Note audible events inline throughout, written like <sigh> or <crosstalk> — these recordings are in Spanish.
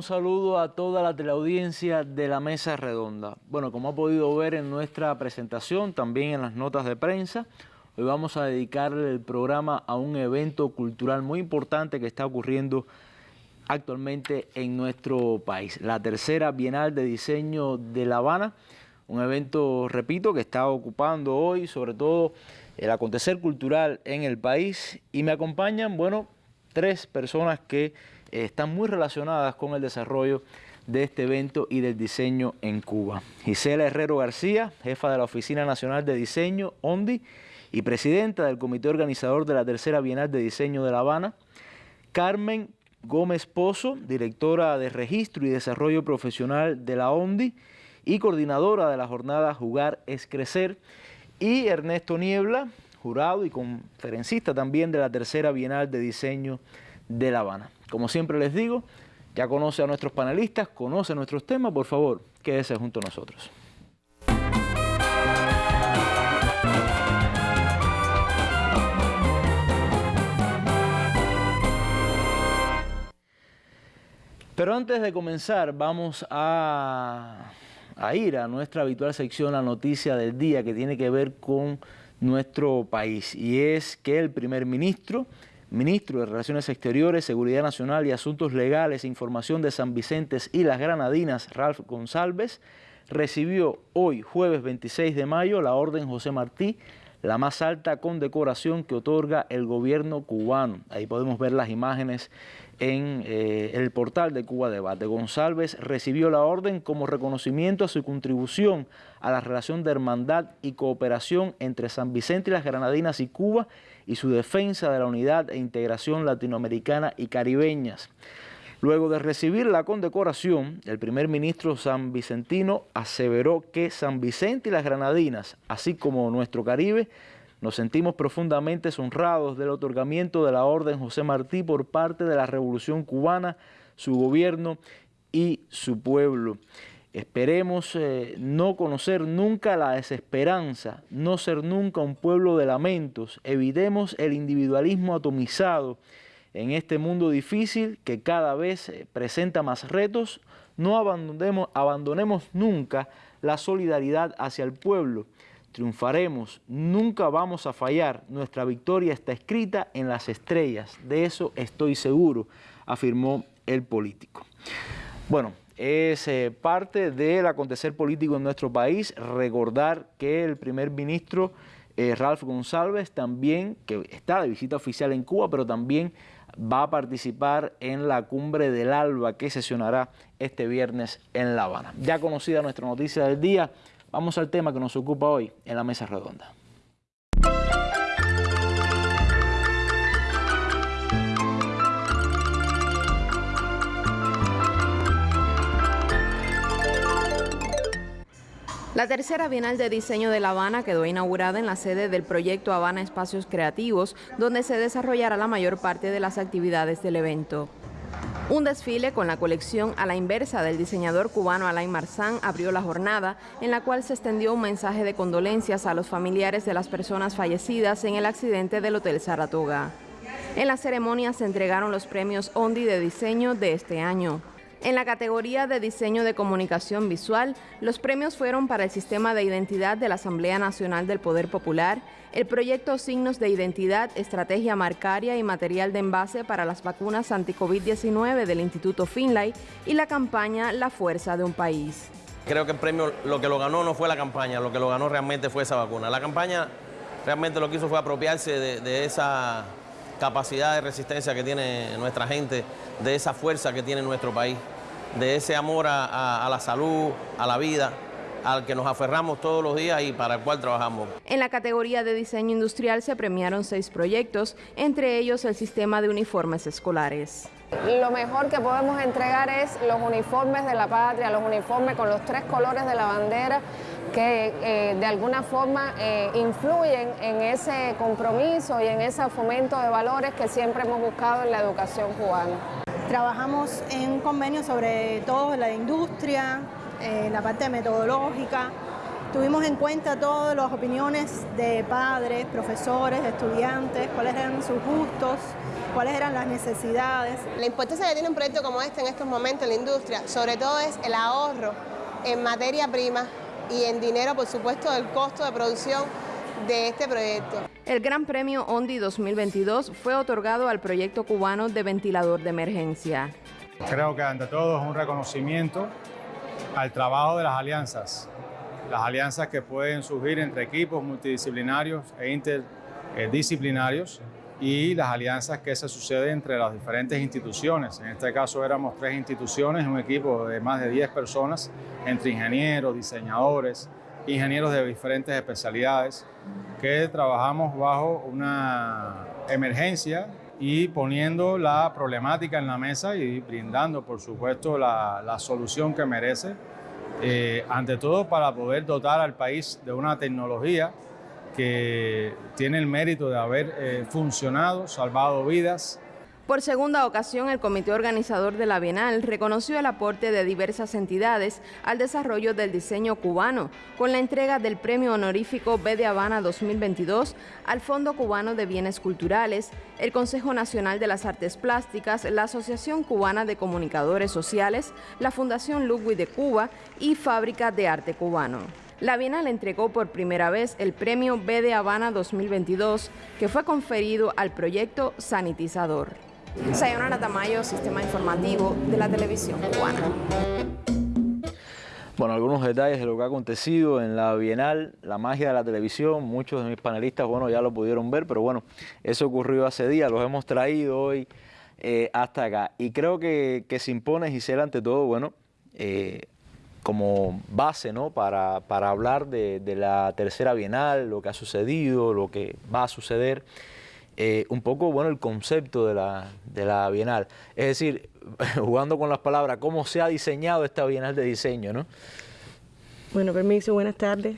un saludo a toda la teleaudiencia de la Mesa Redonda. Bueno, como ha podido ver en nuestra presentación, también en las notas de prensa, hoy vamos a dedicar el programa a un evento cultural muy importante que está ocurriendo actualmente en nuestro país. La tercera Bienal de Diseño de La Habana, un evento, repito, que está ocupando hoy sobre todo el acontecer cultural en el país y me acompañan, bueno, tres personas que están muy relacionadas con el desarrollo de este evento y del diseño en Cuba. Gisela Herrero García, jefa de la Oficina Nacional de Diseño, ONDI, y presidenta del comité organizador de la Tercera Bienal de Diseño de La Habana. Carmen Gómez Pozo, directora de Registro y Desarrollo Profesional de la ONDI y coordinadora de la jornada Jugar es Crecer. Y Ernesto Niebla, jurado y conferencista también de la Tercera Bienal de Diseño de La Habana. Como siempre les digo, ya conoce a nuestros panelistas, conoce nuestros temas, por favor, quédese junto a nosotros. Pero antes de comenzar, vamos a, a, ir a nuestra habitual sección, la noticia del día, que tiene que ver con nuestro país. Y es que el primer ministro ministro de Relaciones Exteriores, Seguridad Nacional y Asuntos Legales e Información de San Vicente y las Granadinas, Ralph González, recibió hoy, jueves 26 de mayo, la Orden José Martí, la más alta condecoración que otorga el gobierno cubano. Ahí podemos ver las imágenes en eh, el portal de Cuba Debate. González recibió la orden como reconocimiento a su contribución a la relación de hermandad y cooperación entre San Vicente y las Granadinas y Cuba y su defensa de la unidad e integración latinoamericana y caribeñas. Luego de recibir la condecoración, el primer ministro san vicentino aseveró que San Vicente y las Granadinas, así como nuestro Caribe, nos sentimos profundamente honrados del otorgamiento de la Orden José Martí por parte de la Revolución Cubana, su gobierno y su pueblo. Esperemos eh, no conocer nunca la desesperanza, no ser nunca un pueblo de lamentos. Evitemos el individualismo atomizado en este mundo difícil que cada vez eh, presenta más retos. No abandonemos, abandonemos nunca la solidaridad hacia el pueblo triunfaremos, nunca vamos a fallar, nuestra victoria está escrita en las estrellas, de eso estoy seguro, afirmó el político. Bueno, es eh, parte del acontecer político en nuestro país, recordar que el primer ministro eh, Ralph González también, que está de visita oficial en Cuba, pero también va a participar en la cumbre del ALBA que sesionará este viernes en La Habana. Ya conocida nuestra noticia del día, Vamos al tema que nos ocupa hoy en la mesa redonda. La tercera Bienal de Diseño de La Habana quedó inaugurada en la sede del proyecto Habana Espacios Creativos, donde se desarrollará la mayor parte de las actividades del evento. Un desfile con la colección a la inversa del diseñador cubano Alain Marzán abrió la jornada, en la cual se extendió un mensaje de condolencias a los familiares de las personas fallecidas en el accidente del Hotel Saratoga. En la ceremonia se entregaron los premios Ondi de diseño de este año. En la categoría de diseño de comunicación visual, los premios fueron para el Sistema de Identidad de la Asamblea Nacional del Poder Popular, el proyecto Signos de Identidad, Estrategia Marcaria y Material de Envase para las vacunas anti-COVID-19 del Instituto Finlay y la campaña La Fuerza de un País. Creo que el premio lo que lo ganó no fue la campaña, lo que lo ganó realmente fue esa vacuna. La campaña realmente lo que hizo fue apropiarse de, de esa capacidad de resistencia que tiene nuestra gente, de esa fuerza que tiene nuestro país, de ese amor a, la salud, a la vida al que nos aferramos todos los días y para el cual trabajamos. En la categoría de diseño industrial se premiaron seis proyectos, entre ellos el sistema de uniformes escolares. Lo mejor que podemos entregar es los uniformes de la patria, los uniformes con los tres colores de la bandera que eh, de alguna forma eh, influyen en ese compromiso y en ese fomento de valores que siempre hemos buscado en la educación cubana. Trabajamos en un convenio sobre todo la industria, eh, la parte metodológica Tuvimos en cuenta todas las opiniones de padres, profesores, estudiantes, cuáles eran sus gustos, cuáles eran las necesidades. La importancia que tiene un proyecto como este en estos momentos en la industria, sobre todo es el ahorro en materia prima y en dinero, por supuesto, del costo de producción de este proyecto. El Gran Premio ONDI 2022 fue otorgado al proyecto cubano de ventilador de emergencia. Creo que ante todo es un reconocimiento al trabajo de las alianzas, las alianzas que pueden surgir entre equipos multidisciplinarios e interdisciplinarios y las alianzas que se suceden entre las diferentes instituciones. En este caso éramos tres instituciones, un equipo de más de 10 personas, entre ingenieros, diseñadores, ingenieros de diferentes especialidades, que trabajamos bajo una emergencia y poniendo la problemática en la mesa y brindando, por supuesto, la, la solución que merece, eh, ante todo para poder dotar al país de una tecnología que tiene el mérito de haber eh, funcionado, salvado vidas, por segunda ocasión, el comité organizador de la Bienal reconoció el aporte de diversas entidades al desarrollo del diseño cubano, con la entrega del Premio Honorífico B de Habana 2022 al Fondo Cubano de Bienes Culturales, el Consejo Nacional de las Artes Plásticas, la Asociación Cubana de Comunicadores Sociales, la Fundación Ludwig de Cuba y Fábrica de Arte Cubano. La Bienal entregó por primera vez el Premio B de Habana 2022, que fue conferido al proyecto Sanitizador. Sayonara Tamayo, Sistema Informativo de la Televisión Cubana. Bueno, algunos detalles de lo que ha acontecido en la Bienal, la magia de la televisión, muchos de mis panelistas, bueno, ya lo pudieron ver, pero bueno, eso ocurrió hace días, los hemos traído hoy eh, hasta acá. Y creo que, se impone, Gisela, ante todo, bueno, eh, como base, ¿no?, para, para hablar de, de la tercera Bienal, lo que ha sucedido, lo que va a suceder. Eh, un poco, bueno, el concepto de la, de la Bienal. Es decir, <laughs> jugando con las palabras, cómo se ha diseñado esta Bienal de diseño, ¿no? Bueno, permiso, buenas tardes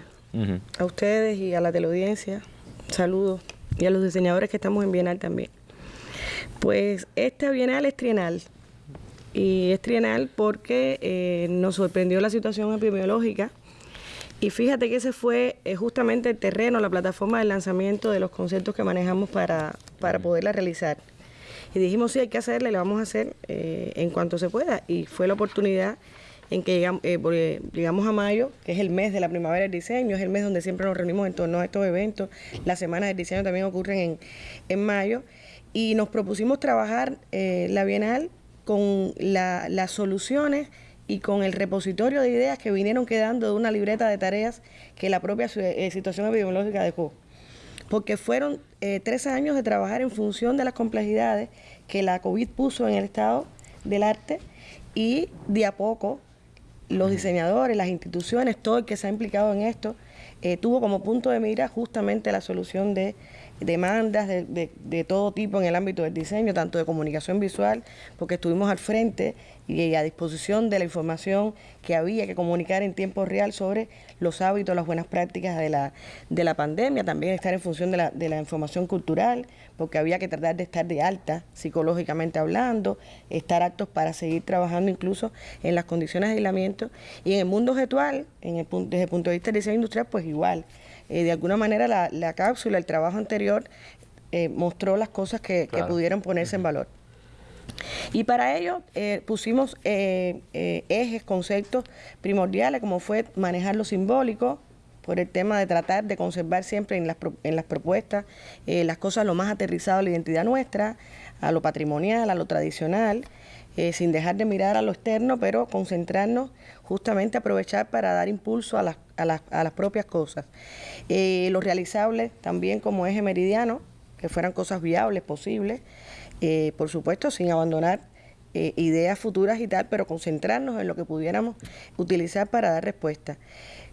a ustedes y a la teleaudiencia. Saludos. Y a los diseñadores que estamos en Bienal también. Pues esta Bienal es trienal. Y es trienal porque eh, nos sorprendió la situación epidemiológica y fíjate que ese fue eh, justamente el terreno, la plataforma de lanzamiento de los conceptos que manejamos para, para poderla realizar. Y dijimos, sí, hay que hacerla y la vamos a hacer eh, en cuanto se pueda. Y fue la oportunidad en que llegamos, eh, llegamos a mayo, que es el mes de la primavera del diseño, es el mes donde siempre nos reunimos en torno a estos eventos. Las semanas del diseño también ocurren en, en mayo. Y nos propusimos trabajar la Bienal con las soluciones y con el repositorio de ideas que vinieron quedando de una libreta de tareas que la propia eh, situación epidemiológica dejó. Porque fueron eh, tres años de trabajar en función de las complejidades que la COVID puso en el estado del arte y de a poco los diseñadores, las instituciones, todo el que se ha implicado en esto, eh, tuvo como punto de mira justamente la solución de demandas de, de, todo tipo en el ámbito del diseño, tanto de comunicación visual, porque estuvimos al frente y a disposición de la información que había que comunicar en tiempo real sobre los hábitos, las buenas prácticas de la, de la pandemia, también estar en función de la, de la información cultural, porque había que tratar de estar de alta psicológicamente hablando, estar aptos para seguir trabajando incluso en las condiciones de aislamiento. Y en el mundo virtual, en el, desde el punto de vista del diseño industrial, pues igual. Eh, de alguna manera la, la, cápsula, el trabajo anterior, eh, mostró las cosas que, que pudieran ponerse en valor. Y para ello eh, pusimos ejes, conceptos primordiales, como fue manejar lo simbólico, por el tema de tratar de conservar siempre en las, en las propuestas las cosas lo más aterrizado a la identidad nuestra, a lo patrimonial, a lo tradicional, sin dejar de mirar a lo externo, pero concentrarnos justamente aprovechar para dar impulso a las, a las, a las propias cosas. lo realizable también como eje meridiano, que fueran cosas viables, posibles, eh, por supuesto, sin abandonar eh, ideas futuras y tal, pero concentrarnos en lo que pudiéramos utilizar para dar respuesta.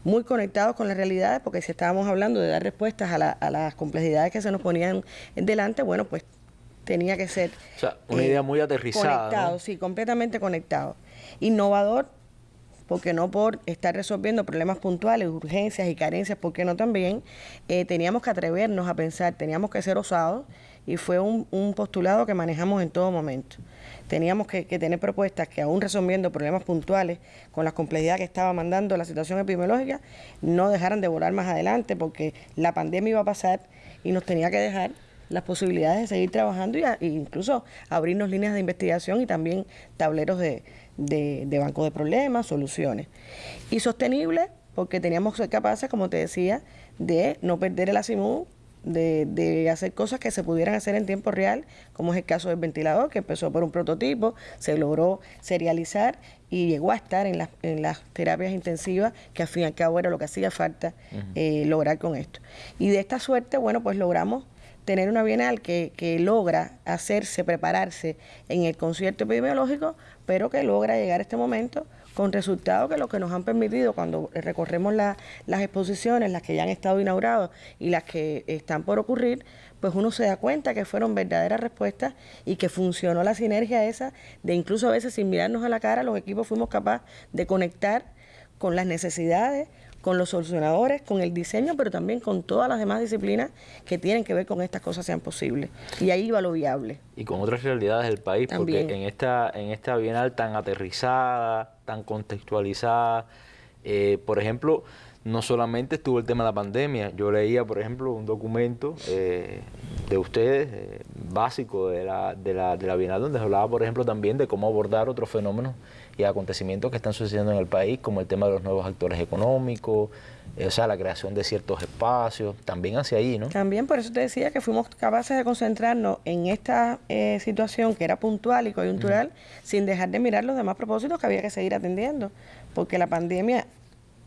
Muy conectados con las realidades, porque si estábamos hablando de dar respuestas a, las complejidades que se nos ponían delante, bueno, pues tenía que ser... O sea, una idea muy aterrizada. Conectado, sí, completamente conectado. Innovador, porque no por estar resolviendo problemas puntuales, urgencias y carencias, porque no también, eh, teníamos que atrevernos a pensar, teníamos que ser osados y fue un, postulado que manejamos en todo momento. Teníamos que, tener propuestas que aún resolviendo problemas puntuales con la complejidad que estaba mandando la situación epidemiológica, no dejaran de volar más adelante porque la pandemia iba a pasar y nos tenía que dejar las posibilidades de seguir trabajando e incluso abrirnos líneas de investigación y también tableros de, de, de banco de problemas, soluciones. Y sostenible porque teníamos que ser capaces, como te decía, de no perder el ASIMU de, hacer cosas que se pudieran hacer en tiempo real, como es el caso del ventilador, que empezó por un prototipo, se logró serializar y llegó a estar en, las, en las terapias intensivas, que al fin y al cabo era lo que hacía falta eh, lograr con esto. Y de esta suerte, bueno, pues logramos tener una bienal que, que logra hacerse, prepararse en el concierto epidemiológico, pero que logra llegar a este momento con resultados que lo que nos han permitido cuando recorremos las exposiciones, las que ya han estado inauguradas y las que están por ocurrir, pues uno se da cuenta que fueron verdaderas respuestas y que funcionó la sinergia esa de incluso a veces sin mirarnos a la cara, los equipos fuimos capaces de conectar con las necesidades, con los solucionadores, con el diseño, pero también con todas las demás disciplinas que tienen que ver con estas cosas sean posibles. Y ahí va lo viable. Y con otras realidades del país, porque en esta, en esta bienal tan aterrizada, tan contextualizada, eh, por ejemplo, no solamente estuvo el tema de la pandemia, yo leía, por ejemplo, un documento eh, de ustedes, eh, básico de la, de, la, de la Bienal, donde se hablaba, por ejemplo, también de cómo abordar otros fenómenos y acontecimientos que están sucediendo en el país, como el tema de los nuevos actores económicos, eh, o sea, la creación de ciertos espacios, también hacia ahí, ¿no? También por eso te decía que fuimos capaces de concentrarnos en esta eh, situación que era puntual y coyuntural, sin dejar de mirar los demás propósitos que había que seguir atendiendo, porque la pandemia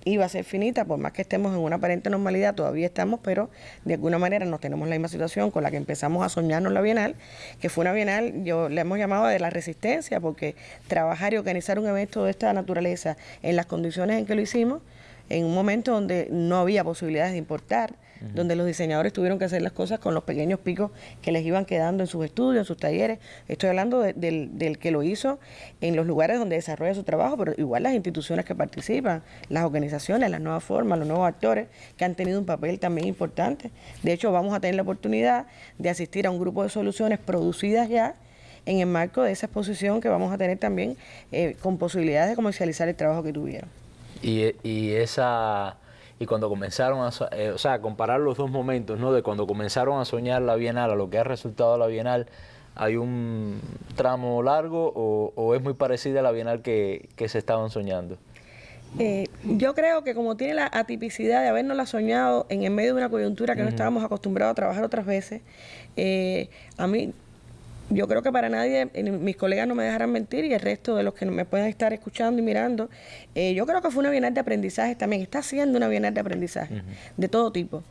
iba a ser finita, por más que estemos en una aparente normalidad, todavía estamos, pero de alguna manera no tenemos la misma situación con la que empezamos a soñarnos la Bienal, que fue una Bienal, yo le hemos llamado de la resistencia, porque trabajar y organizar un evento de esta naturaleza en las condiciones en que lo hicimos, en un momento donde no había posibilidades de importar, donde los diseñadores tuvieron que hacer las cosas con los pequeños picos que les iban quedando en sus estudios, en sus talleres. Estoy hablando del, del, que lo hizo en los lugares donde desarrolla su trabajo, pero igual las instituciones que participan, las organizaciones, las nuevas formas, los nuevos actores que han tenido un papel también importante. De hecho, vamos a tener la oportunidad de asistir a un grupo de soluciones producidas ya en el marco de esa exposición que vamos a tener también eh, con posibilidades de comercializar el trabajo que tuvieron. Y, y esa y cuando comenzaron a, eh, o sea, comparar los dos momentos, ¿no? De cuando comenzaron a soñar la Bienal a lo que ha resultado la Bienal, ¿hay un tramo largo o, es muy parecida a la Bienal que, se estaban soñando? Eh, yo creo que como tiene la atipicidad de habernosla soñado en el medio de una coyuntura que no estábamos acostumbrados a trabajar otras veces, eh, a mí yo creo que para nadie, mis colegas no me dejarán mentir y el resto de los que me puedan estar escuchando y mirando, eh, yo creo que fue una bienal de aprendizaje también, está siendo una bienal de aprendizaje de todo tipo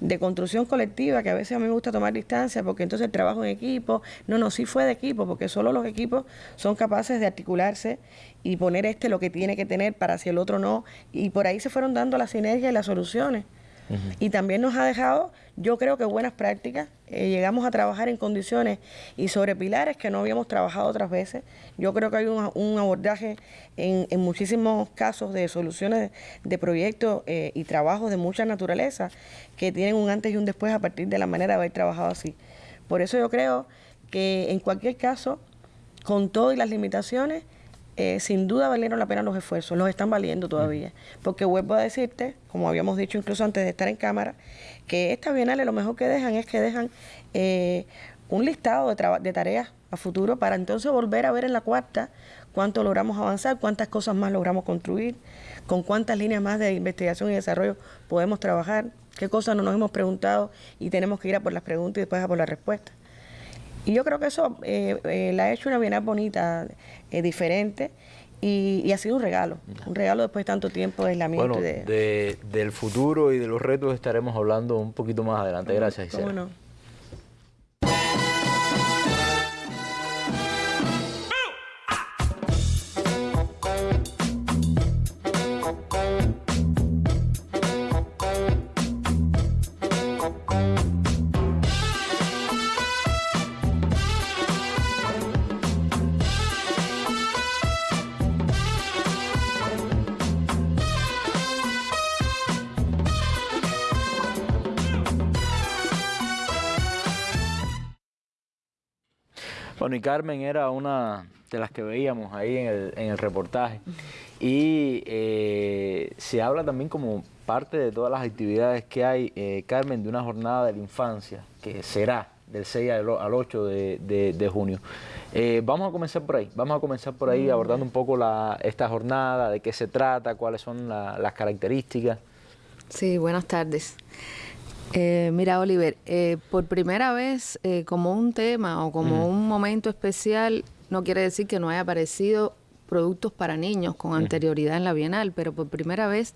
de construcción colectiva, que a veces a mí me gusta tomar distancia, porque entonces el trabajo en equipo, no, no, sí fue de equipo, porque solo los equipos son capaces de articularse y poner este lo que tiene que tener para si el otro no, y por ahí se fueron dando las sinergias y las soluciones. Y también nos ha dejado, yo creo que buenas prácticas. Eh, llegamos a trabajar en condiciones y sobre pilares que no habíamos trabajado otras veces. Yo creo que hay un, abordaje en, muchísimos casos de soluciones de, proyectos eh, y trabajos de mucha naturaleza que tienen un antes y un después a partir de la manera de haber trabajado así. Por eso yo creo que en cualquier caso, con todo y las limitaciones, eh, sin duda valieron la pena los esfuerzos, los están valiendo todavía. Porque vuelvo a decirte, como habíamos dicho incluso antes de estar en cámara, que estas bienales lo mejor que dejan es que dejan eh, un listado de, de tareas a futuro para entonces volver a ver en la cuarta cuánto logramos avanzar, cuántas cosas más logramos construir, con cuántas líneas más de investigación y desarrollo podemos trabajar, qué cosas no nos hemos preguntado y tenemos que ir a por las preguntas y después a por las respuestas. Y yo creo que eso eh, eh, la ha hecho una bienal bonita, eh, diferente, y, ha sido un regalo, un regalo después de tanto tiempo de aislamiento. Bueno, de... del futuro y de los retos estaremos hablando un poquito más adelante. Gracias, Isabel. Bueno, y Carmen era una de las que veíamos ahí en el, en el reportaje. Y eh, se habla también como parte de todas las actividades que hay, eh, Carmen, de una jornada de la infancia, que será del 6 al 8 de, junio. Eh, vamos a comenzar por ahí, vamos a comenzar por ahí abordando un poco la, esta jornada, de qué se trata, cuáles son las características. Sí, buenas tardes. Eh, mira, Oliver, eh, por primera vez como un tema o como un momento especial, no quiere decir que no haya aparecido productos para niños con anterioridad en la Bienal, pero por primera vez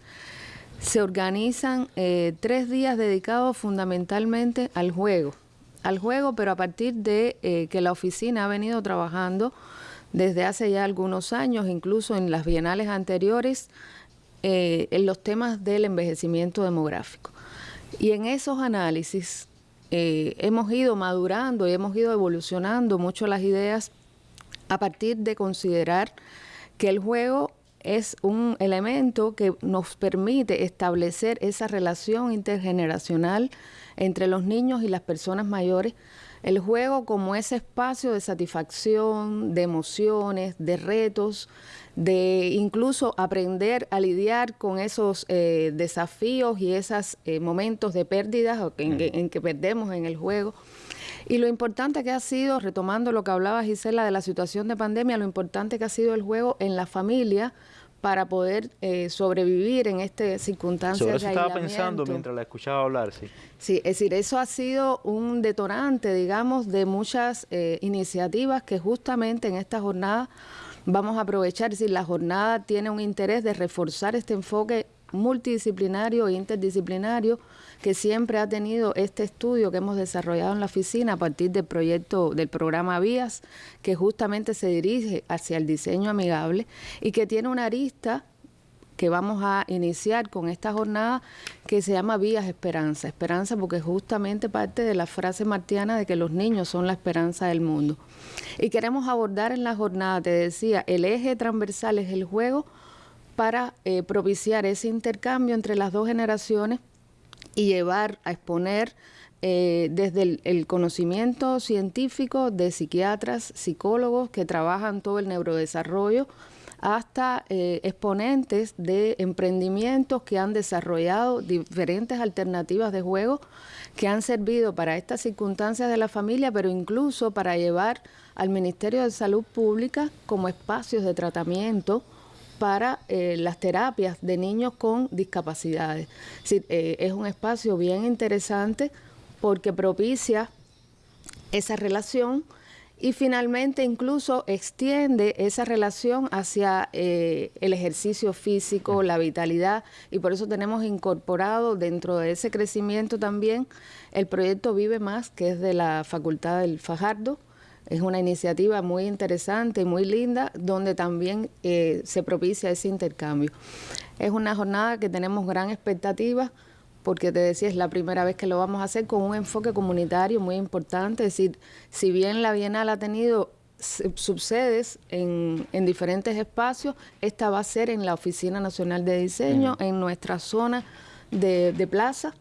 se organizan tres días dedicados fundamentalmente al juego. Al juego, pero a partir de eh, que la oficina ha venido trabajando desde hace ya algunos años, incluso en las bienales anteriores, eh, en los temas del envejecimiento demográfico. Y en esos análisis eh, hemos ido madurando y hemos ido evolucionando mucho las ideas a partir de considerar que el juego es un elemento que nos permite establecer esa relación intergeneracional entre los niños y las personas mayores, el juego como ese espacio de satisfacción, de emociones, de retos, de incluso aprender a lidiar con esos eh, desafíos y esos eh, momentos de pérdidas en, en, que perdemos en el juego. Y lo importante que ha sido, retomando lo que hablaba Gisela de la situación de pandemia, lo importante que ha sido el juego en la familia, para poder eh, sobrevivir en esta circunstancia. Sobre eso estaba pensando mientras la escuchaba hablar, sí. Sí, es decir, eso ha sido un detonante, digamos, de muchas eh, iniciativas que justamente en esta jornada vamos a aprovechar. Decir, la jornada tiene un interés de reforzar este enfoque multidisciplinario e interdisciplinario que siempre ha tenido este estudio que hemos desarrollado en la oficina a partir del proyecto del programa Vías, que justamente se dirige hacia el diseño amigable y que tiene una arista que vamos a iniciar con esta jornada que se llama Vías Esperanza. Esperanza porque justamente parte de la frase martiana de que los niños son la esperanza del mundo. Y queremos abordar en la jornada, te decía, el eje transversal es el juego para eh, propiciar ese intercambio entre las dos generaciones y llevar a exponer eh, desde el, conocimiento científico de psiquiatras, psicólogos que trabajan todo el neurodesarrollo, hasta eh, exponentes de emprendimientos que han desarrollado diferentes alternativas de juego que han servido para estas circunstancias de la familia, pero incluso para llevar al Ministerio de Salud Pública como espacios de tratamiento para eh, las terapias de niños con discapacidades. Eh, es un espacio bien interesante porque propicia esa relación y finalmente incluso extiende esa relación hacia eh, el ejercicio físico, la vitalidad y por eso tenemos incorporado dentro de ese crecimiento también el proyecto Vive Más, que es de la Facultad del Fajardo, es una iniciativa muy interesante y muy linda donde también eh, se propicia ese intercambio. Es una jornada que tenemos gran expectativa porque te decía, es la primera vez que lo vamos a hacer con un enfoque comunitario muy importante. Es decir, si bien la Bienal ha tenido subsedes en, en diferentes espacios, esta va a ser en la Oficina Nacional de Diseño, en nuestra zona de, de plaza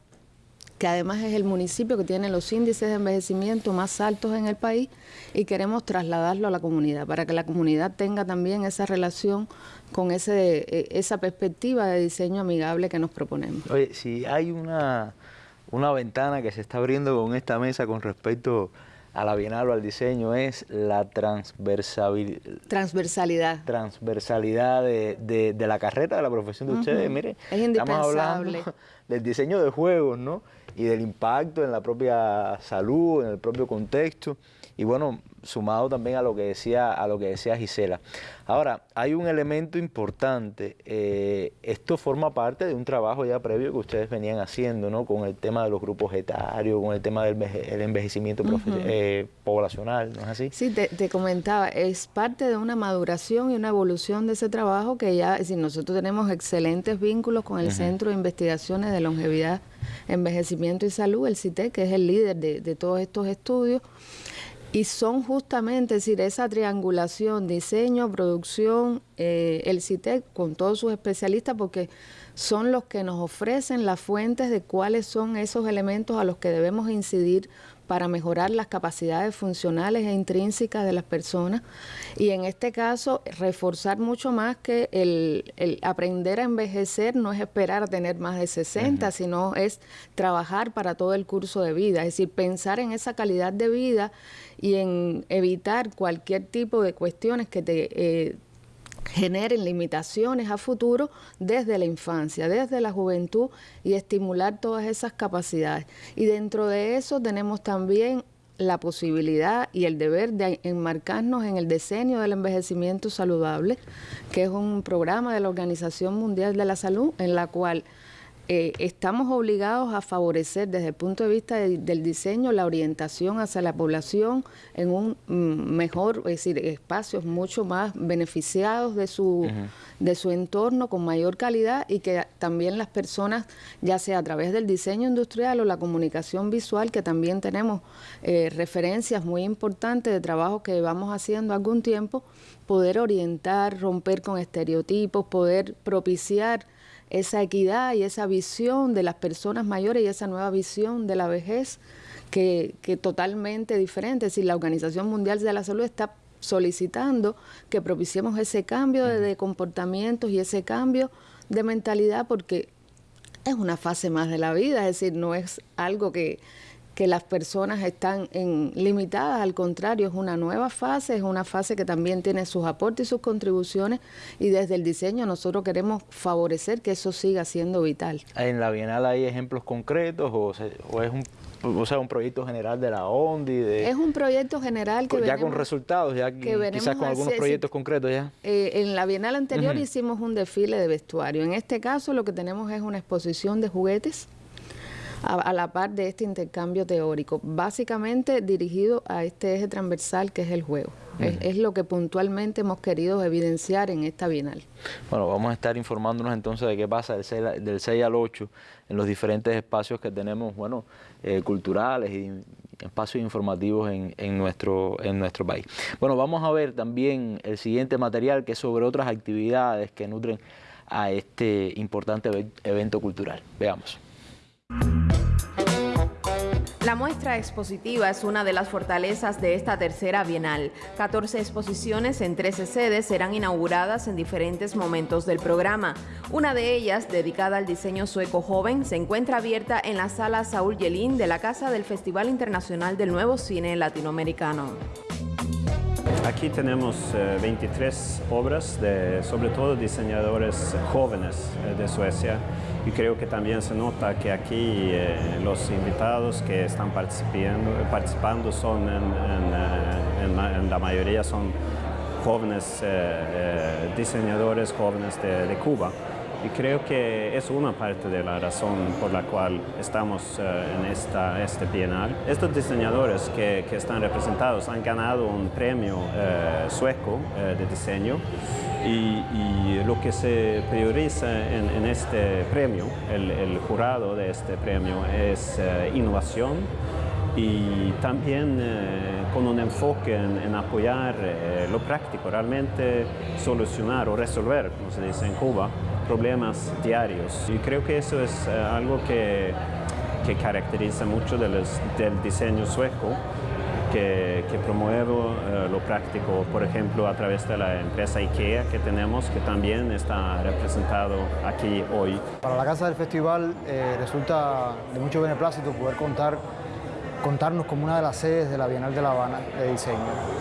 que además es el municipio que tiene los índices de envejecimiento más altos en el país y queremos trasladarlo a la comunidad para que la comunidad tenga también esa relación con ese, e, esa perspectiva de diseño amigable que nos proponemos. Oye, si hay una, una ventana que se está abriendo con esta mesa con respecto a la Bienal o al diseño es la transversalidad. Transversalidad de, de, la carrera, de la profesión de ustedes. Mire, estamos hablando <laughs> del diseño de juegos, ¿no? Y del impacto en la propia salud, en el propio contexto y bueno, sumado también a lo que decía, a lo que decía Gisela. Ahora, hay un elemento importante, eh, esto forma parte de un trabajo ya previo que ustedes venían haciendo, ¿no? Con el tema de los grupos etarios, con el tema del envejecimiento eh, poblacional, ¿no es así? Sí, te, comentaba, es parte de una maduración y una evolución de ese trabajo que ya, es decir, nosotros tenemos excelentes vínculos con el Centro de Investigaciones de Longevidad, Envejecimiento y Salud, el CITE, que es el líder de, todos estos estudios. Y son justamente, decir, esa triangulación, diseño, producción, eh, el CITEC con todos sus especialistas, porque son los que nos ofrecen las fuentes de cuáles son esos elementos a los que debemos incidir para mejorar las capacidades funcionales e intrínsecas de las personas. Y en este caso reforzar mucho más que el, aprender a envejecer no es esperar a tener más de 60, sino es trabajar para todo el curso de vida, es decir, pensar en esa calidad de vida y en evitar cualquier tipo de cuestiones que te... Eh, generen limitaciones a futuro desde la infancia, desde la juventud y estimular todas esas capacidades. Y dentro de eso tenemos también la posibilidad y el deber de enmarcarnos en el diseño del envejecimiento saludable, que es un programa de la Organización Mundial de la Salud en la cual eh, estamos obligados a favorecer desde el punto de vista del diseño la orientación hacia la población en un mm, mejor, es decir, espacios mucho más beneficiados de su, de su entorno con mayor calidad y que también las personas, ya sea a través del diseño industrial o la comunicación visual, que también tenemos eh, referencias muy importantes de trabajo que vamos haciendo algún tiempo, poder orientar, romper con estereotipos, poder propiciar esa equidad y esa visión de las personas mayores y esa nueva visión de la vejez que, que totalmente diferente. Decir, la Organización Mundial de la Salud está solicitando que propiciemos ese cambio de, de comportamientos y ese cambio de mentalidad porque es una fase más de la vida, es decir, no es algo que, que las personas están en, limitadas, al contrario, es una nueva fase, es una fase que también tiene sus aportes y sus contribuciones y desde el diseño nosotros queremos favorecer que eso siga siendo vital. ¿En la Bienal hay ejemplos concretos o, es un o sea, un proyecto general de la ONDI. De, es un proyecto general que ya con resultados, ya quizás con algunos proyectos concretos ya. Eh, en la Bienal anterior hicimos un desfile de vestuario. En este caso lo que tenemos es una exposición de juguetes a, la par de este intercambio teórico, básicamente dirigido a este eje transversal que es el juego. es, lo que puntualmente hemos querido evidenciar en esta Bienal. Bueno, vamos a estar informándonos entonces de qué pasa del 6, del 6 al 8 en los diferentes espacios que tenemos, bueno, eh, culturales y espacios informativos en, en, nuestro, en nuestro país. Bueno, vamos a ver también el siguiente material que es sobre otras actividades que nutren a este importante evento cultural. Veamos. La muestra expositiva es una de las fortalezas de esta tercera bienal. 14 exposiciones en 13 sedes serán inauguradas en diferentes momentos del programa. Una de ellas, dedicada al diseño sueco joven, se encuentra abierta en la sala Saúl Yelín de la Casa del Festival Internacional del Nuevo Cine Latinoamericano. Aquí tenemos 23 eh, obras de sobre todo diseñadores jóvenes eh, de Suecia y creo que también se nota que aquí eh, los invitados que están participando, participando son en, la mayoría son jóvenes diseñadores jóvenes de Cuba. Y creo que es una parte de la razón por la cual estamos eh, en esta, este bienal. Estos diseñadores que, que, están representados han ganado un premio eh, sueco eh, de diseño y, lo que se prioriza en, este premio, el, jurado de este premio, es innovación y también con un enfoque en, en apoyar lo práctico, realmente solucionar o resolver, como se dice en Cuba, problemas diarios. Y creo que eso es eh, algo que, que, caracteriza mucho del, del diseño sueco, que, que eh, lo práctico, por ejemplo, a través de la empresa IKEA que tenemos, que también está representado aquí hoy. Para la Casa del Festival eh, resulta de mucho beneplácito poder contar contarnos como una de las sedes de la Bienal de La Habana de diseño.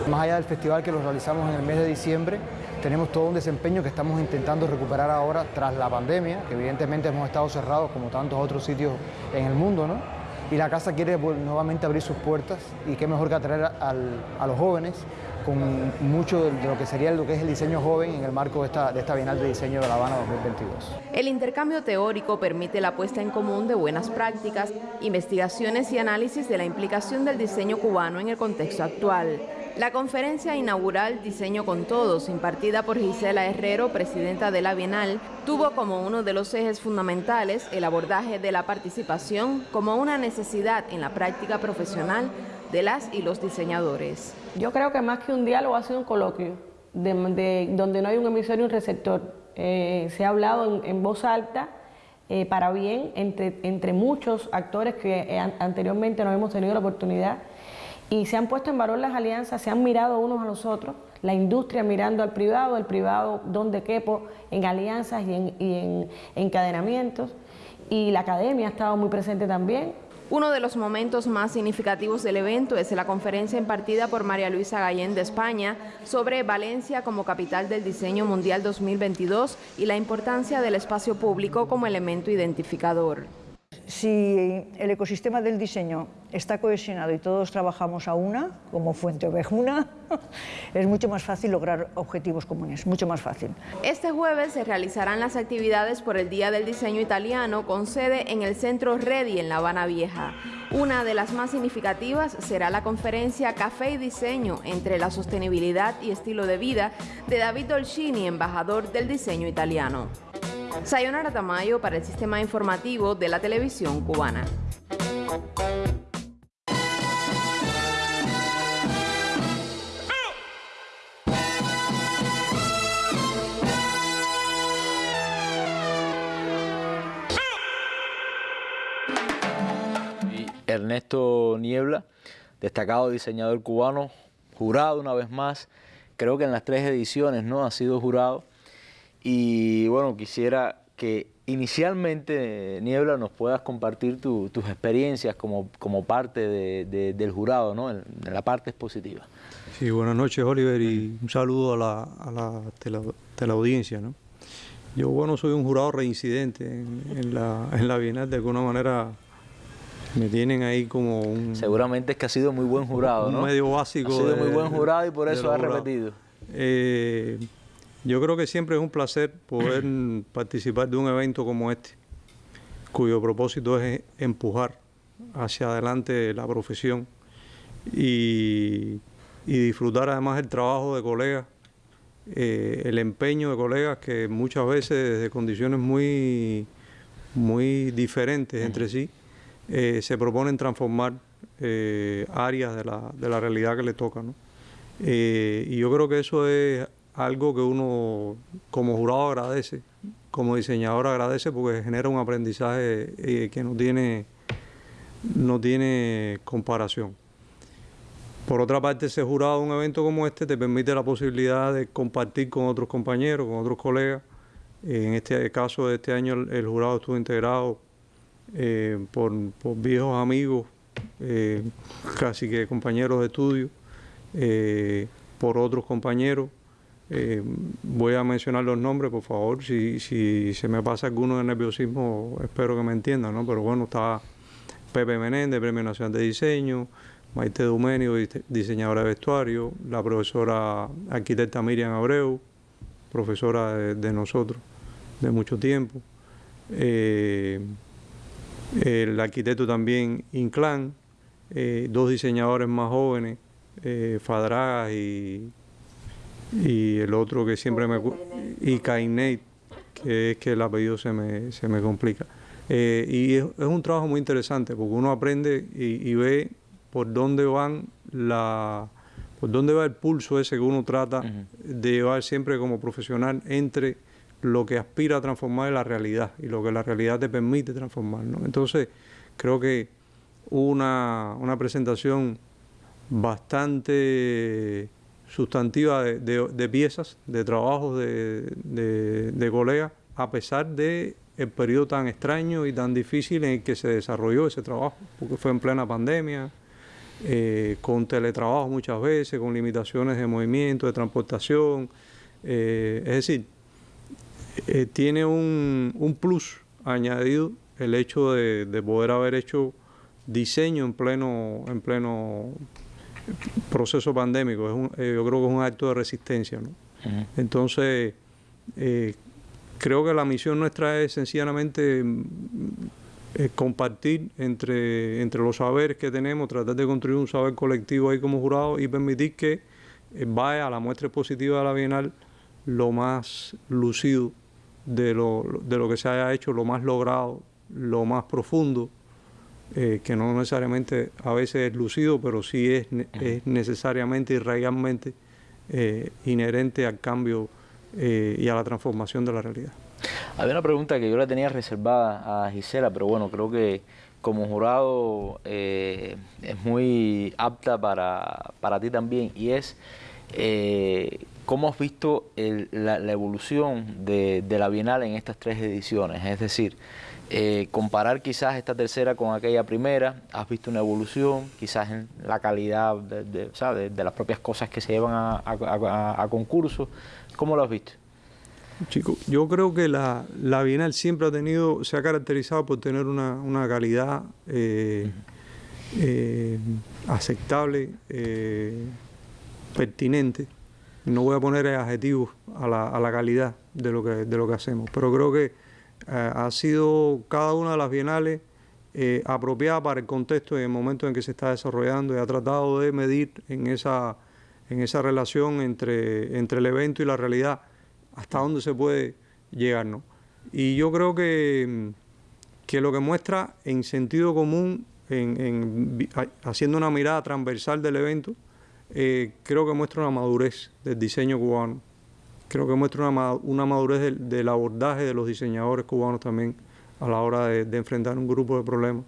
Más allá del festival que lo realizamos en el mes de diciembre, tenemos todo un desempeño que estamos intentando recuperar ahora tras la pandemia, que evidentemente hemos estado cerrados como tantos otros sitios en el mundo, ¿no? Y la casa quiere nuevamente abrir sus puertas y qué mejor que atraer a los jóvenes con mucho de lo que sería lo que es el diseño joven en el marco de esta, de esta Bienal de Diseño de La Habana 2022. El intercambio teórico permite la puesta en común de buenas prácticas, investigaciones y análisis de la implicación del diseño cubano en el contexto actual. La conferencia inaugural Diseño con Todos, impartida por Gisela Herrero, presidenta de la Bienal, tuvo como uno de los ejes fundamentales el abordaje de la participación como una necesidad en la práctica profesional de las y los diseñadores. Yo creo que más que un diálogo ha sido un coloquio, de, donde no hay un emisor y un receptor. Eh, se ha hablado en, voz alta eh, para bien entre, entre muchos actores que eh, anteriormente no hemos tenido la oportunidad y se han puesto en valor las alianzas, se han mirado unos a los otros, la industria mirando al privado, el privado donde quepo en alianzas y en, y en encadenamientos y la academia ha estado muy presente también. Uno de los momentos más significativos del evento es la conferencia impartida por María Luisa Gallén de España sobre Valencia como capital del diseño mundial 2022 y la importancia del espacio público como elemento identificador. Si el ecosistema del diseño está cohesionado y todos trabajamos a una, como Fuente Ovejuna, <laughs> es mucho más fácil lograr objetivos comunes, mucho más fácil. Este jueves se realizarán las actividades por el Día del Diseño Italiano con sede en el Centro Redi en La Habana Vieja. Una de las más significativas será la conferencia Café y Diseño entre la sostenibilidad y estilo de vida de David Dolcini, embajador del diseño italiano. Sayonara Tamayo para el Sistema Informativo de la Televisión Cubana. Ernesto Niebla, destacado diseñador cubano, jurado una vez más, creo que en las tres ediciones no ha sido jurado y bueno, quisiera que inicialmente, Niebla, nos puedas compartir tus experiencias como, como parte del jurado, ¿no? En, la parte expositiva. Sí, buenas noches, Oliver, y un saludo a la, a la teleaudiencia, ¿no? Yo, bueno, soy un jurado reincidente en, la, en la Bienal, de alguna manera me tienen ahí como un... Seguramente es que ha sido muy buen jurado, un medio básico. Ha sido muy buen jurado y por eso ha repetido. Eh, yo creo que siempre es un placer poder <clears throat> participar de un evento como este, cuyo propósito es empujar hacia adelante la profesión y, disfrutar además el trabajo de colegas, eh, el empeño de colegas que muchas veces desde condiciones muy, muy diferentes entre sí eh, se proponen transformar eh, áreas de la, de la, realidad que le toca. y yo creo que eso es algo que uno como jurado agradece, como diseñador agradece porque genera un aprendizaje eh, que no tiene, no tiene comparación. Por otra parte, ese jurado de un evento como este te permite la posibilidad de compartir con otros compañeros, con otros colegas. En este caso de este año el, jurado estuvo integrado eh, por, viejos amigos, eh, casi que compañeros de estudio, por otros compañeros eh, voy a mencionar los nombres, por favor. Si, si se me pasa alguno de nerviosismo, espero que me entiendan, ¿no? Pero bueno, está Pepe Menéndez, Premio Nacional de Diseño, Maite Dumenio, diseñadora de vestuario, la profesora arquitecta Miriam Abreu, profesora de, nosotros de mucho tiempo, eh, el arquitecto también Inclán, eh, dos diseñadores más jóvenes, Fadragas y y el otro que siempre me... y Kainet, que es que el apellido se me, se me complica. Eh, y es, un trabajo muy interesante porque uno aprende y, ve por dónde van la por dónde va el pulso ese que uno trata de llevar siempre como profesional entre lo que aspira a transformar en la realidad y lo que la realidad te permite transformar. Entonces, creo que una, una presentación bastante sustantiva de, piezas, de trabajos de, colegas, a pesar de el periodo tan extraño y tan difícil en el que se desarrolló ese trabajo, porque fue en plena pandemia, eh, con teletrabajo muchas veces, con limitaciones de movimiento, de transportación. Eh, es decir, eh, tiene un, un, plus añadido el hecho de, de, poder haber hecho diseño en pleno, en pleno proceso pandémico, es un, eh, yo creo que es un acto de resistencia. ¿no? Entonces, eh, creo que la misión nuestra es sencillamente mm, eh, compartir entre, entre los saberes que tenemos, tratar de construir un saber colectivo ahí como jurado y permitir que vaya a la muestra expositiva de la Bienal lo más lucido de lo, de lo que se haya hecho, lo más logrado, lo más profundo eh, que no necesariamente a veces es lucido, pero sí es, es necesariamente y realmente eh, inherente al cambio eh, y a la transformación de la realidad. Había una pregunta que yo la tenía reservada a Gisela, pero bueno, creo que como jurado es muy apta para, para, ti también y es cómo has visto la, evolución de, de, la Bienal en estas tres ediciones, es decir, eh, comparar quizás esta tercera con aquella primera, has visto una evolución, quizás en la calidad de, las propias cosas que se llevan a, concurso, ¿cómo lo has visto? Chico, yo creo que la, Bienal siempre ha tenido, se ha caracterizado por tener una, calidad eh, eh, aceptable, pertinente. No voy a poner adjetivos a la, a la calidad de lo, que, de lo que hacemos, pero creo que eh, ha sido cada una de las bienales eh, apropiada para el contexto y el momento en que se está desarrollando y ha tratado de medir en esa, en esa relación entre, entre el evento y la realidad hasta dónde se puede llegar. Y yo creo que, que lo que muestra en sentido común, en, haciendo una mirada transversal del evento, eh, creo que muestra una madurez del diseño cubano creo que muestra una, madurez del, abordaje de los diseñadores cubanos también a la hora de, enfrentar un grupo de problemas.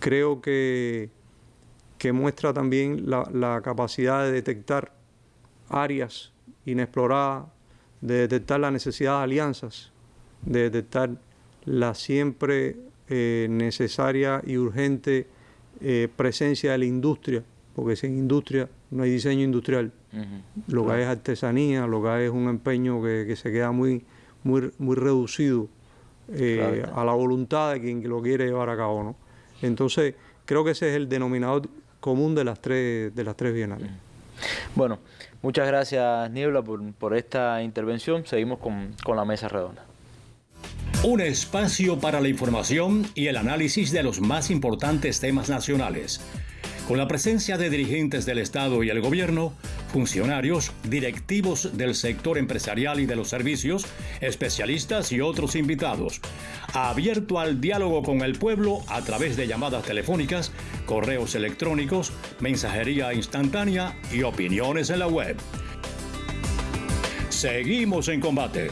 Creo que, que muestra también la, capacidad de detectar áreas inexploradas, de detectar la necesidad de alianzas, de detectar la siempre eh, necesaria y urgente eh, presencia de la industria, porque sin industria no hay diseño industrial. Lo que hay es artesanía, lo que hay es un empeño que, se queda muy, muy, muy reducido eh, a la voluntad de quien lo quiere llevar a cabo. ¿no? Entonces, creo que ese es el denominador común de las tres, de las tres bienales. Bueno, muchas gracias Niebla por, esta intervención. Seguimos con, con la mesa redonda. Un espacio para la información y el análisis de los más importantes temas nacionales con la presencia de dirigentes del Estado y el gobierno, funcionarios, directivos del sector empresarial y de los servicios, especialistas y otros invitados. Abierto al diálogo con el pueblo a través de llamadas telefónicas, correos electrónicos, mensajería instantánea y opiniones en la web. Seguimos en combate.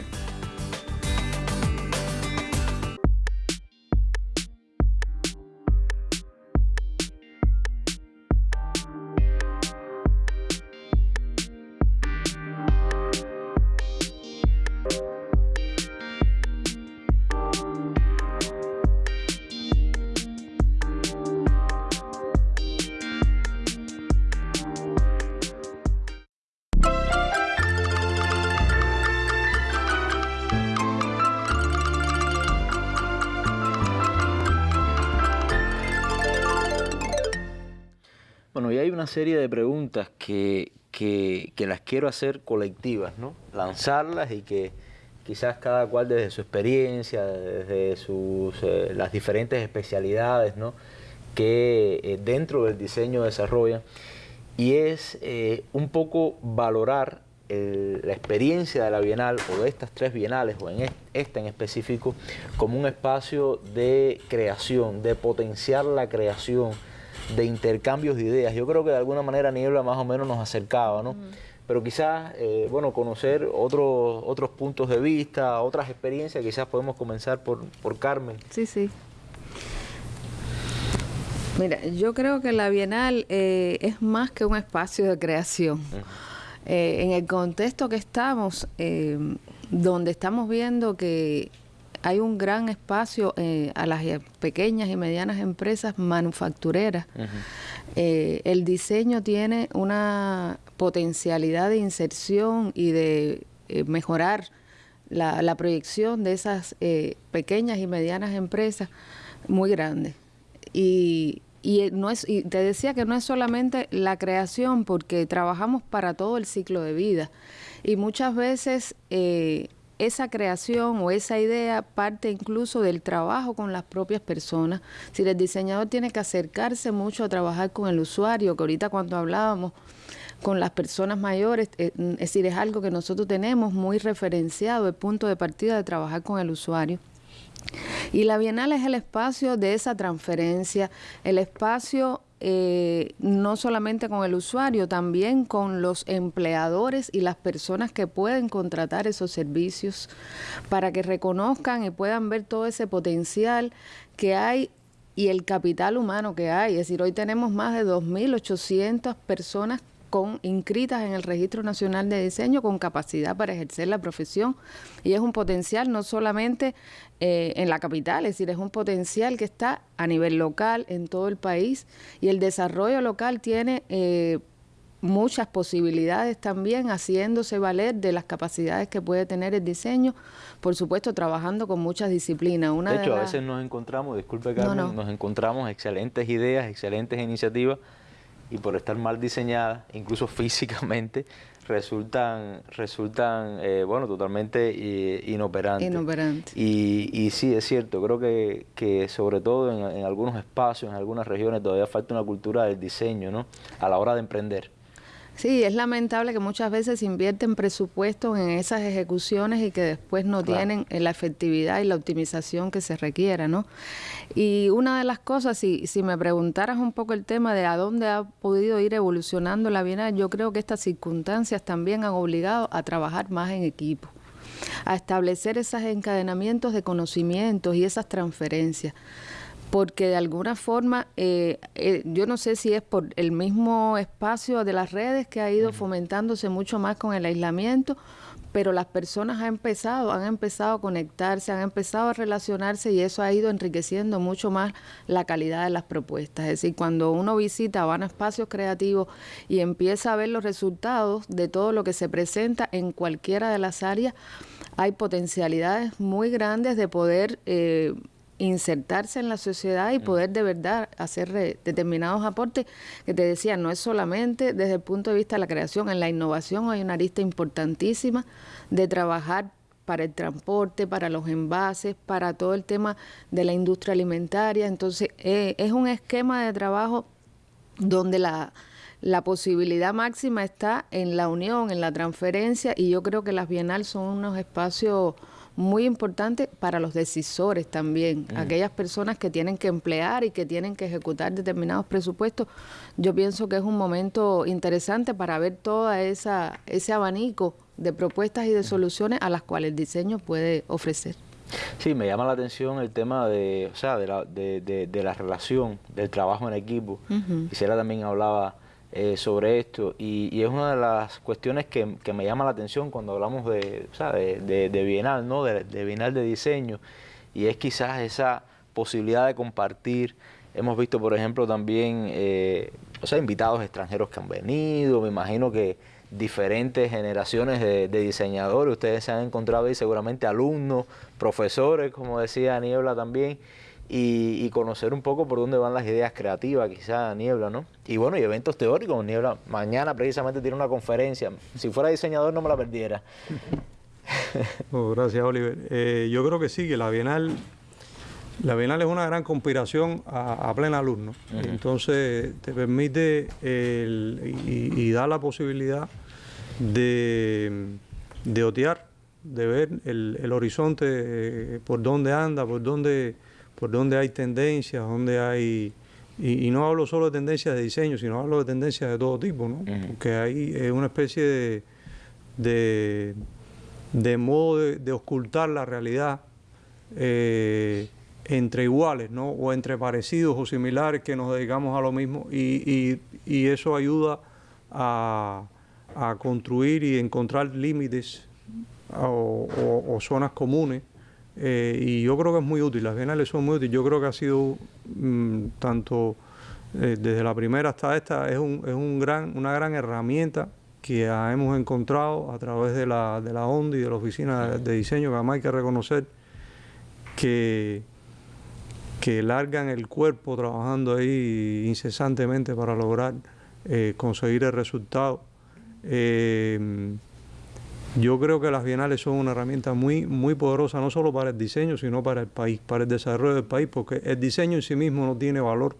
Serie de preguntas que, las quiero hacer colectivas, ¿no? lanzarlas y que quizás cada cual desde su experiencia, desde sus, eh, las diferentes especialidades ¿no? que eh, dentro del diseño desarrollan, y es eh, un poco valorar la experiencia de la Bienal o de estas tres Bienales o en esta en específico como un espacio de creación, de potenciar la creación, de intercambios de ideas. Yo creo que de alguna manera Niebla más o menos nos acercaba, ¿no? Pero quizás, eh, bueno, conocer otros, otros puntos de vista, otras experiencias, quizás podemos comenzar por, por Carmen. Sí, sí. Mira, yo creo que la Bienal eh, es más que un espacio de creación. Eh, en el contexto que estamos, donde estamos viendo que hay un gran espacio eh, a las pequeñas y medianas empresas manufactureras. Eh, el diseño tiene una potencialidad de inserción y de eh, mejorar la, proyección de esas pequeñas y medianas empresas muy grande. Y, no es, y te decía que no es solamente la creación, porque trabajamos para todo el ciclo de vida. Y muchas veces esa creación o esa idea parte incluso del trabajo con las propias personas. Si el diseñador tiene que acercarse mucho a trabajar con el usuario, que ahorita cuando hablábamos con las personas mayores, eh, es decir, es algo que nosotros tenemos muy referenciado, el punto de partida de trabajar con el usuario. Y la Bienal es el espacio de esa transferencia, el espacio eh, no solamente con el usuario, también con los empleadores y las personas que pueden contratar esos servicios para que reconozcan y puedan ver todo ese potencial que hay y el capital humano que hay. Es decir, hoy tenemos más de 2.800 personas con inscritas en el Registro Nacional de Diseño con capacidad para ejercer la profesión. Y es un potencial no solamente eh, en la capital, es decir, es un potencial que está a nivel local en todo el país. Y el desarrollo local tiene eh, muchas posibilidades también haciéndose valer de las capacidades que puede tener el diseño, por supuesto trabajando con muchas disciplinas. Una de hecho, a veces nos encontramos, disculpe Carmen, nos encontramos excelentes ideas, excelentes iniciativas y por estar mal diseñadas, incluso <laughs> físicamente, resultan, resultan eh, bueno, totalmente eh, inoperantes. Inoperantes. Y, y, sí, es cierto, creo que, que sobre todo en, en, algunos espacios, en algunas regiones, todavía falta una cultura del diseño, ¿no? A la hora de emprender. Sí, es lamentable que muchas veces invierten presupuestos en esas ejecuciones y que después no tienen la efectividad y la optimización que se requiera, ¿no? Y una de las cosas, si, si me preguntaras un poco el tema de a dónde ha podido ir evolucionando la Bienal, yo creo que estas circunstancias también han obligado a trabajar más en equipo a establecer esos encadenamientos de conocimientos y esas transferencias porque de alguna forma, eh, eh, yo no sé si es por el mismo espacio de las redes que ha ido fomentándose mucho más con el aislamiento, pero las personas han empezado, han empezado a conectarse, han empezado a relacionarse y eso ha ido enriqueciendo mucho más la calidad de las propuestas. Es decir, cuando uno visita van a espacios creativos y empieza a ver los resultados de todo lo que se presenta en cualquiera de las áreas, hay potencialidades muy grandes de poder eh, insertarse en la sociedad y mm. poder de verdad hacer determinados aportes que te decía, no es solamente desde el punto de vista de la creación, en la innovación hay una arista importantísima de trabajar para el transporte, para los envases, para todo el tema de la industria alimentaria. Entonces, eh, es un esquema de trabajo donde la, la posibilidad máxima está en la unión, en la transferencia, y yo creo que las bienales son unos espacios muy importante para los decisores también, aquellas personas que tienen que emplear y que tienen que ejecutar determinados presupuestos. Yo pienso que es un momento interesante para ver todo esa, ese abanico de propuestas y de soluciones a las cuales el diseño puede ofrecer. Sí, me llama la atención el tema de, o sea, de, la, de, de, la relación, del trabajo en equipo. Quisiera también hablaba eh, sobre esto. Y, es una de las cuestiones que, me llama la atención cuando hablamos de, de, Bienal, ¿no? De, Bienal de diseño. Y es quizás esa posibilidad de compartir. Hemos visto, por ejemplo, también eh, o sea, invitados extranjeros que han venido, me imagino que diferentes generaciones de, de, diseñadores, ustedes se han encontrado ahí seguramente alumnos, profesores, como decía Niebla también, y, conocer un poco por dónde van las ideas creativas, quizá Niebla, ¿no? Y bueno, y eventos teóricos, Niebla, mañana precisamente tiene una conferencia, si fuera diseñador no me la perdiera. <laughs> Oh, gracias, Oliver. Eh, yo creo que sí, que la Bienal, la Bienal es una gran conspiración a, plena luz, ¿no? Entonces te permite y, da la posibilidad de, de otear, de ver el, el horizonte, eh, por dónde anda, por dónde por donde hay tendencias, donde hay... Y, no hablo solo de tendencias de diseño, sino hablo de tendencias de todo tipo, ¿no? Porque hay eh, una especie de, de, modo de, ocultar la realidad eh, entre iguales, ¿no? O entre parecidos o similares que nos dedicamos a lo mismo y, eso ayuda a, construir y encontrar límites o zonas comunes eh, y yo creo que es muy útil, las bienales son muy útiles. Yo creo que ha sido mm, tanto eh, desde la primera hasta esta, es, un, es un gran, una gran herramienta que hemos encontrado a través de la, de la ONDI de la Oficina de, Diseño, que además hay que reconocer que, que largan el cuerpo trabajando ahí incesantemente para lograr eh, conseguir el resultado. Yo creo que las bienales son una herramienta muy, muy poderosa, no solo para el diseño, sino para el país, para el desarrollo del país, porque el diseño en sí mismo no tiene valor.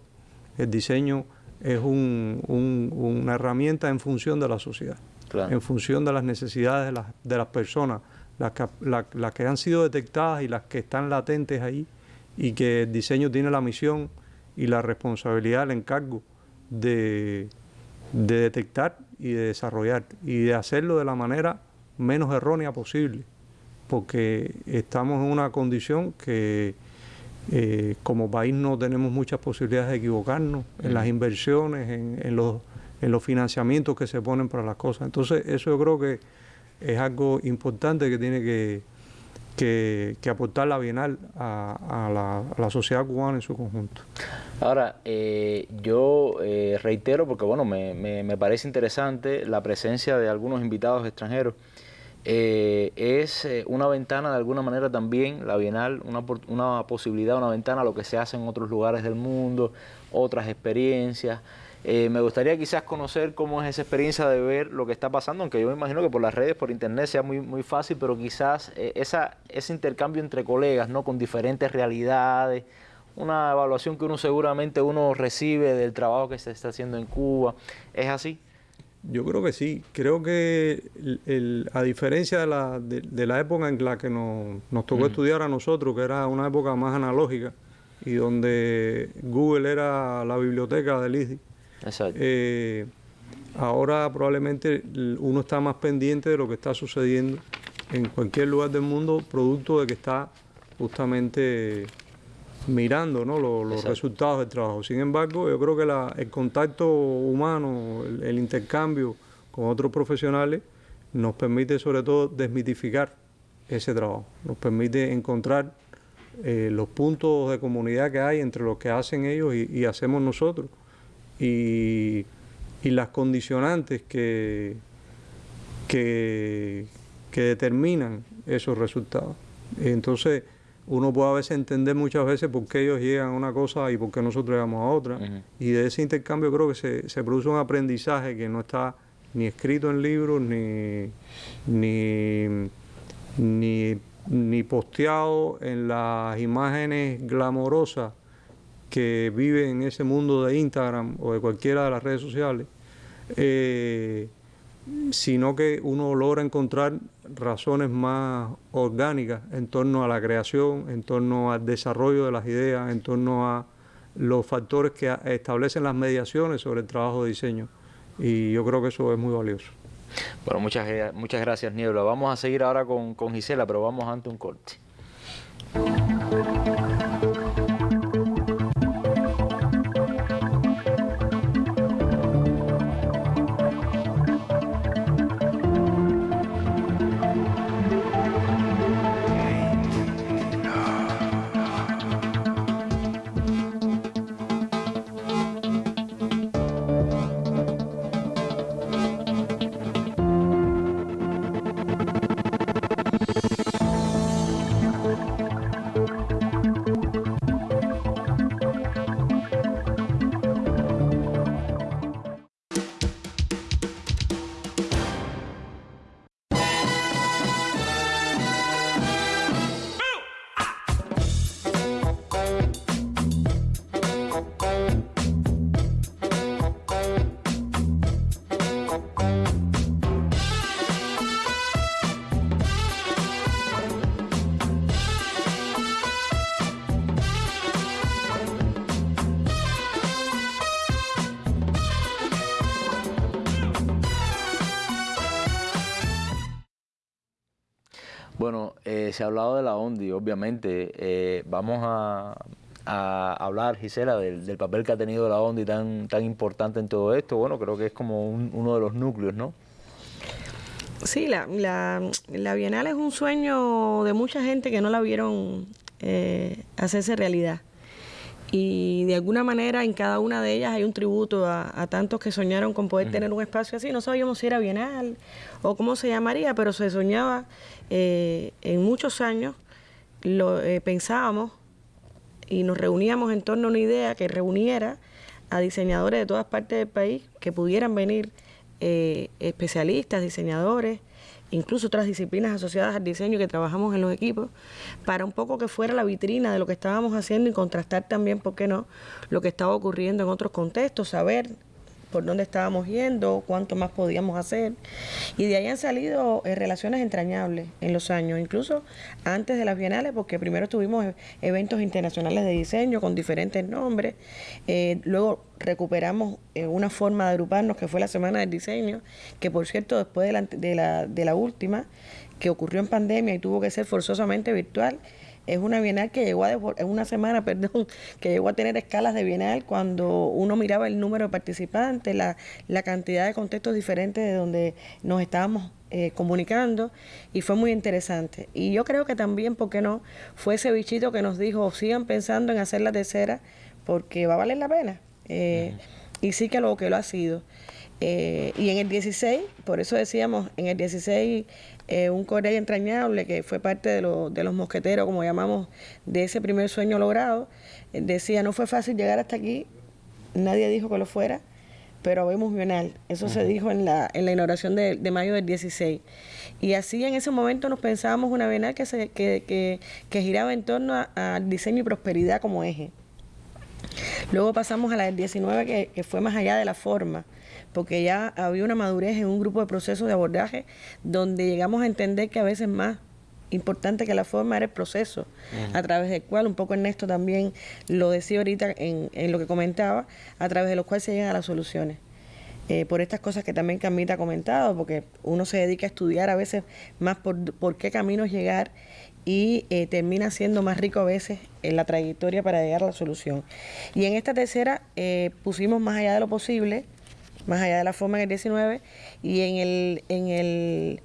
El diseño es una herramienta en función de la sociedad, en función de las necesidades de las, de las personas, las que, las que han sido detectadas y las que están latentes ahí, y que el diseño tiene la misión y la responsabilidad, el encargo de, de detectar y de desarrollar y de hacerlo de la manera menos errónea posible, porque estamos en una condición que eh, como país no tenemos muchas posibilidades de equivocarnos en las inversiones, en, los, en los financiamientos que se ponen para las cosas. Entonces eso yo creo que es algo importante que tiene que, que, aportar la Bienal a, la, sociedad cubana en su conjunto. Ahora, eh, yo eh, reitero, porque bueno, me, me, parece interesante la presencia de algunos invitados extranjeros. Eh, es una ventana de alguna manera también, la Bienal, una, una posibilidad, una ventana a lo que se hace en otros lugares del mundo, otras experiencias. Eh, me gustaría quizás conocer cómo es esa experiencia de ver lo que está pasando, aunque yo me imagino que por las redes, por internet sea muy, muy fácil, pero quizás eh, esa, ese intercambio entre colegas, ¿no? Con diferentes realidades, una evaluación que uno seguramente uno recibe del trabajo que se está haciendo en Cuba. ¿Es así? Yo creo que sí. Creo que a diferencia de la, de, la, época en la que nos, nos tocó estudiar a nosotros, que era una época más analógica y donde Google era la biblioteca del ISDI, eh, ahora probablemente uno está más pendiente de lo que está sucediendo en cualquier lugar del mundo, producto de que está justamente mirando los resultados del trabajo. Sin embargo, yo creo que el contacto humano, el, intercambio con otros profesionales, nos permite sobre todo desmitificar ese trabajo, nos permite encontrar eh, los puntos de comunidad que hay entre lo que hacen ellos y hacemos nosotros y, las condicionantes que, que, determinan esos resultados. Entonces, uno puede a veces entender muchas veces por qué ellos llegan a una cosa y por qué nosotros llegamos a otra. Y de ese intercambio creo que se, se, produce un aprendizaje que no está ni escrito en libros, ni, ni, ni, ni posteado en las imágenes glamorosas que vive en ese mundo de Instagram o de cualquiera de las redes sociales, eh, sino que uno logra encontrar razones más orgánicas en torno a la creación, en torno al desarrollo de las ideas, en torno a los factores que establecen las mediaciones sobre el trabajo de diseño. Y yo creo que eso es muy valioso. Bueno, muchas, muchas gracias, Niebla. Vamos a seguir ahora con, con Gisela, pero vamos ante un corte. Se ha hablado de la ONDI, obviamente. Eh, vamos a, hablar, Gisela, del, papel que ha tenido la ONDI tan, tan importante en todo esto. Bueno, creo que es como uno de los núcleos, ¿no? Sí, la, Bienal es un sueño de mucha gente que no la vieron eh, hacerse realidad. Y de alguna manera en cada una de ellas hay un tributo a, tantos que soñaron con poder tener un espacio así. No sabíamos si era bienal o cómo se llamaría, pero se soñaba eh, en muchos años, lo eh, pensábamos y nos reuníamos en torno a una idea que reuniera a diseñadores de todas partes del país que pudieran venir eh, especialistas, diseñadores, incluso otras disciplinas asociadas al diseño que trabajamos en los equipos, para un poco que fuera la vitrina de lo que estábamos haciendo y contrastar también, ¿por qué no?, lo que estaba ocurriendo en otros contextos, saber por dónde estábamos yendo, cuánto más podíamos hacer. Y de ahí han salido eh, relaciones entrañables en los años, incluso antes de las bienales, porque primero tuvimos e-, eventos internacionales de diseño con diferentes nombres, eh, luego recuperamos eh, una forma de agruparnos que fue la Semana del Diseño, que por cierto después de la, de la, de la última, que ocurrió en pandemia y tuvo que ser forzosamente virtual, es una bienal que llegó a, es una semana, <laughs> perdón, que llegó a tener escalas de bienal cuando uno miraba el número de participantes, la, la cantidad de contextos diferentes de donde nos estábamos eh, comunicando y fue muy interesante. Y yo creo que también, ¿por qué no? Fue ese bichito que nos dijo, sigan pensando en hacer la tercera porque va a valer la pena. Eh, y sí que lo que lo ha sido. Eh, y en el 16, por eso decíamos, en el 16 eh, un Corey entrañable que fue parte de, de, los mosqueteros, como llamamos, de ese primer sueño logrado, decía, no fue fácil llegar hasta aquí, nadie dijo que lo fuera, pero vemos Bional. Eso se dijo en la, en la inauguración de, mayo del 16. Y así en ese momento nos pensábamos una Bienal que, se, que, que, que giraba en torno al diseño y prosperidad como eje. Luego pasamos a la del 19, que, que fue más allá de la forma porque ya había una madurez en un grupo de procesos de abordaje donde llegamos a entender que a veces más importante que la forma era el proceso, a través del cual, un poco Ernesto también lo decía ahorita en, en lo que comentaba, a través de los cuales se llegan a las soluciones. Eh, por estas cosas que también Camita ha comentado, porque uno se dedica a estudiar a veces más por, por qué caminos llegar y eh, termina siendo más rico a veces en la trayectoria para llegar a la solución. Y en esta tercera eh, pusimos más allá de lo posible, más allá de la forma en el 19 y en el, en el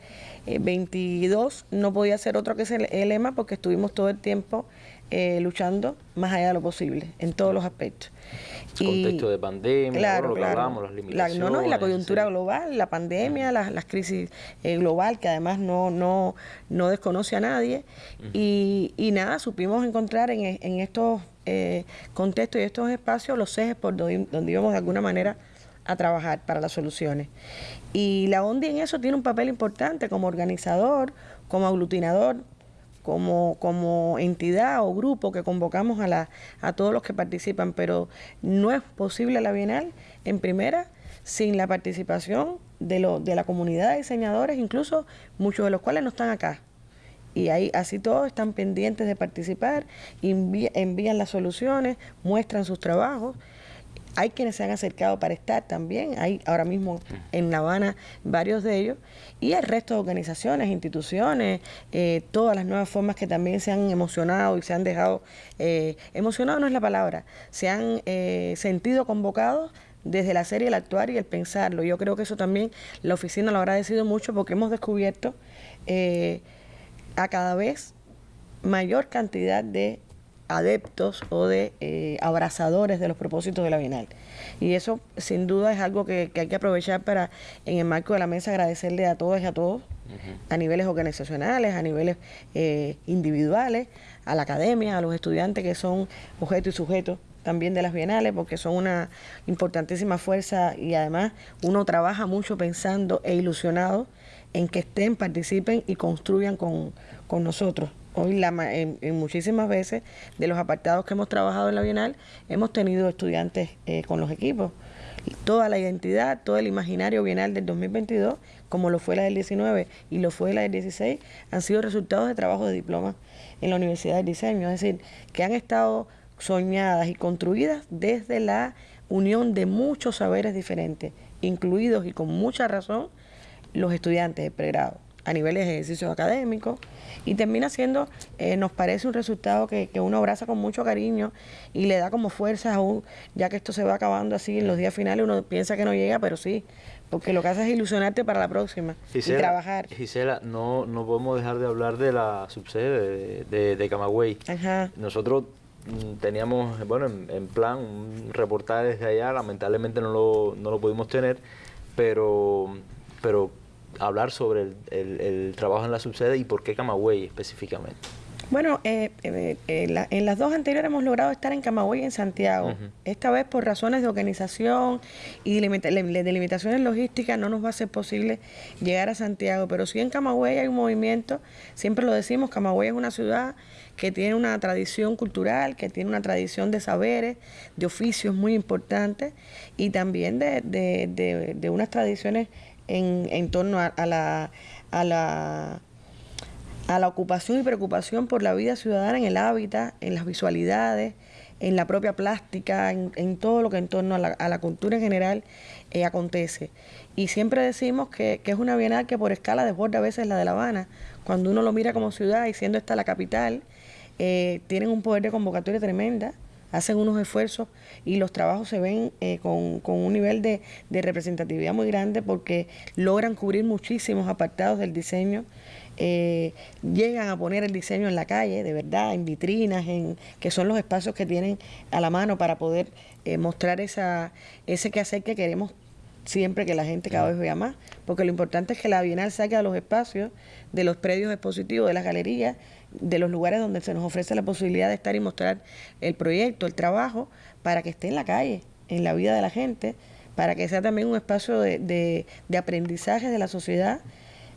22 eh, no podía ser otro que ese el lema porque estuvimos todo el tiempo eh, luchando más allá de lo posible en todos los aspectos. El contexto de pandemia, claro, lo que hablamos, las limitaciones. La, no, no, y la coyuntura global, la pandemia, las, las crisis eh, global que además no, no, no desconoce a nadie. y, y, nada, supimos encontrar en, en estos contextos y estos espacios los ejes por donde, donde íbamos de alguna manera a trabajar para las soluciones. Y la ONDI en eso tiene un papel importante como organizador, como aglutinador, como, como entidad o grupo que convocamos a, la, a todos los que participan, pero no es posible la Bienal, en primera, sin la participación de, lo, de la comunidad de diseñadores, incluso muchos de los cuales no están acá. Y ahí así todos están pendientes de participar, envían las soluciones, muestran sus trabajos hay quienes se han acercado para estar también, hay ahora mismo en La Habana varios de ellos, y el resto de organizaciones, instituciones, eh, todas las nuevas formas que también se han emocionado y se han dejado, eh, emocionado no es la palabra, se han eh, sentido convocados desde la serie el actuar y el pensarlo. Yo creo que eso también la oficina lo ha agradecido mucho porque hemos descubierto a cada vez mayor cantidad de adeptos o de eh, abrazadores de los propósitos de la Bienal. Y eso sin duda es algo que, hay que aprovechar para, en el marco de la mesa, agradecerle a todos y a todos, a niveles organizacionales, a niveles eh, individuales, a la academia, a los estudiantes que son objeto y sujeto también de las bienales, porque son una importantísima fuerza y además uno trabaja mucho pensando e ilusionado en que estén, participen y construyan con, con nosotros Hoy la, en, muchísimas veces de los apartados que hemos trabajado en la Bienal hemos tenido estudiantes eh, con los equipos. Toda la identidad, todo el imaginario bienal del 2022, como lo fue la del 19 y lo fue la del 16, han sido resultados de trabajo de diploma en la Universidad del Diseño. Es decir, que han estado soñadas y construidas desde la unión de muchos saberes diferentes, incluidos y con mucha razón los estudiantes de pregrado a niveles de ejercicios académicos y termina siendo, eh, nos parece un resultado que, uno abraza con mucho cariño y le da como fuerzas aún, ya que esto se va acabando así en los días finales, uno piensa que no llega, pero sí, porque lo que hace es ilusionarte para la próxima y trabajar. Gisela, no, no podemos dejar de hablar de la subsede de, de, Camagüey. Nosotros mm, teníamos, bueno, en, plan un reportaje desde allá, lamentablemente no lo, no lo pudimos tener, pero, pero hablar sobre el, trabajo en la subsede y por qué Camagüey específicamente. Bueno, eh, eh, eh, en las dos anteriores hemos logrado estar en Camagüey y en Santiago. Esta vez por razones de organización y de limitaciones logísticas no nos va a ser posible llegar a Santiago, pero sí en Camagüey hay un movimiento, siempre lo decimos, Camagüey es una ciudad que tiene una tradición cultural, que tiene una tradición de saberes, de oficios muy importantes y también de, unas tradiciones en, torno a la a la ocupación y preocupación por la vida ciudadana en el hábitat, en las visualidades, en la propia plástica, en, todo lo que en torno a la, cultura en general eh, acontece. Y siempre decimos que, es una bienal que por escala desborda a veces la de La Habana. Cuando uno lo mira como ciudad y siendo esta la capital, eh, tienen un poder de convocatoria tremenda, hacen unos esfuerzos y los trabajos se ven eh, con, un nivel de, de representatividad muy grande porque logran cubrir muchísimos apartados del diseño eh, llegan a poner el diseño en la calle, de verdad, en vitrinas, en que son los espacios que tienen a la mano para poder eh, mostrar esa, ese quehacer que queremos siempre que la gente cada vez vea más, porque lo importante es que la Bienal saque a los espacios, de los predios expositivos, de las galerías, de los lugares donde se nos ofrece la posibilidad de estar y mostrar el proyecto, el trabajo, para que esté en la calle, en la vida de la gente, para que sea también un espacio de, de, de aprendizaje de la sociedad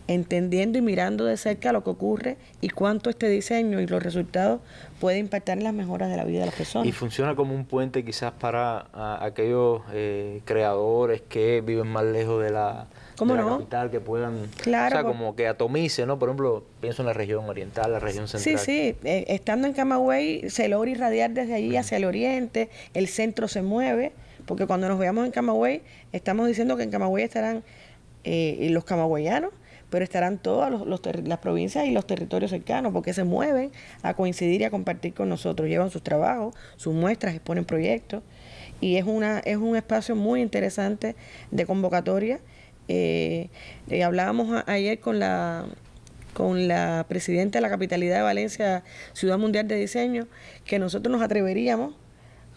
entendiendo y mirando de cerca lo que ocurre y cuánto este diseño y los resultados puede impactar en las mejoras de la vida de las personas. Y funciona como un puente quizás para aquellos eh, creadores que viven más lejos de la, capital, que puedan, claro, o sea, como que atomice, ¿no? Por ejemplo, pienso en la región oriental, la región central. Sí, sí, eh, estando en Camagüey se logra irradiar desde allí hacia el oriente, el centro se mueve, porque cuando nos veamos en Camagüey, estamos diciendo que en Camagüey estarán eh, los camagüeyanos, pero estarán todas las provincias y los territorios cercanos porque se mueven a coincidir y a compartir con nosotros, llevan sus trabajos, sus muestras, exponen proyectos y es, una, es un espacio muy interesante de convocatoria. Eh, eh, hablábamos ayer con la con la presidenta de la capitalidad de Valencia, Ciudad Mundial de Diseño, que nosotros nos atreveríamos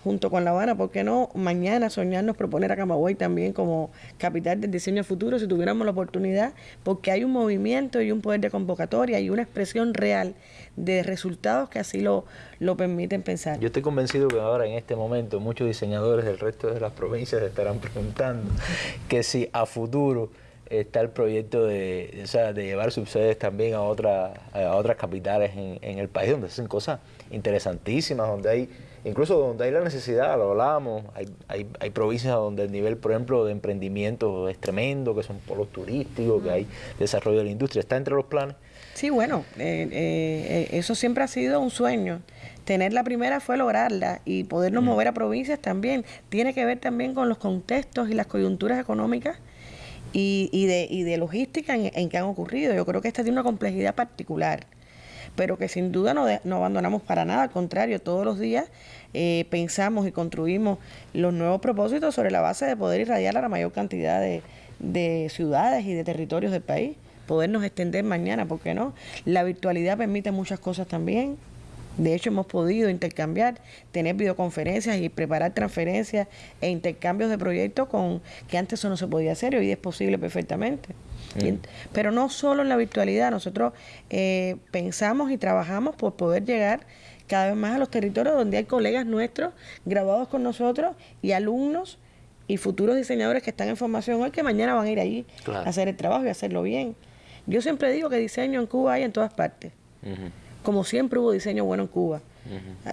junto con La Habana, ¿por qué no mañana soñarnos proponer a Camagüey también como capital del diseño futuro si tuviéramos la oportunidad? Porque hay un movimiento y un poder de convocatoria y una expresión real de resultados que así lo, lo permiten pensar. Yo estoy convencido que ahora en este momento muchos diseñadores del resto de las provincias estarán preguntando que si a futuro está el proyecto de, de llevar subsedes también a, otra, a otras capitales en, en el país donde hacen cosas interesantísimas, donde hay incluso donde hay la necesidad, lo hablábamos, hay, hay, hay, provincias donde el nivel, por ejemplo, de emprendimiento es tremendo, que son polos turísticos, que hay desarrollo de la industria. ¿Está entre los planes? Sí, bueno, eh, eh, eso siempre ha sido un sueño. Tener la primera fue lograrla y podernos mover a provincias también. Tiene que ver también con los contextos y las coyunturas económicas y, y, de, y de logística en, en que han ocurrido. Yo creo que esta tiene una complejidad particular pero que sin duda no, no abandonamos para nada, al contrario, todos los días eh, pensamos y construimos los nuevos propósitos sobre la base de poder irradiar a la mayor cantidad de, de ciudades y de territorios del país, podernos extender mañana, ¿por qué no? La virtualidad permite muchas cosas también. De hecho, hemos podido intercambiar, tener videoconferencias y preparar transferencias e intercambios de proyectos con que antes eso no se podía hacer y hoy es posible perfectamente. Mm. Pero no solo en la virtualidad, nosotros eh, pensamos y trabajamos por poder llegar cada vez más a los territorios donde hay colegas nuestros graduados con nosotros y alumnos y futuros diseñadores que están en formación hoy que mañana van a ir allí a hacer el trabajo y hacerlo bien. Yo siempre digo que diseño en Cuba hay en todas partes. Como siempre hubo diseño bueno en Cuba.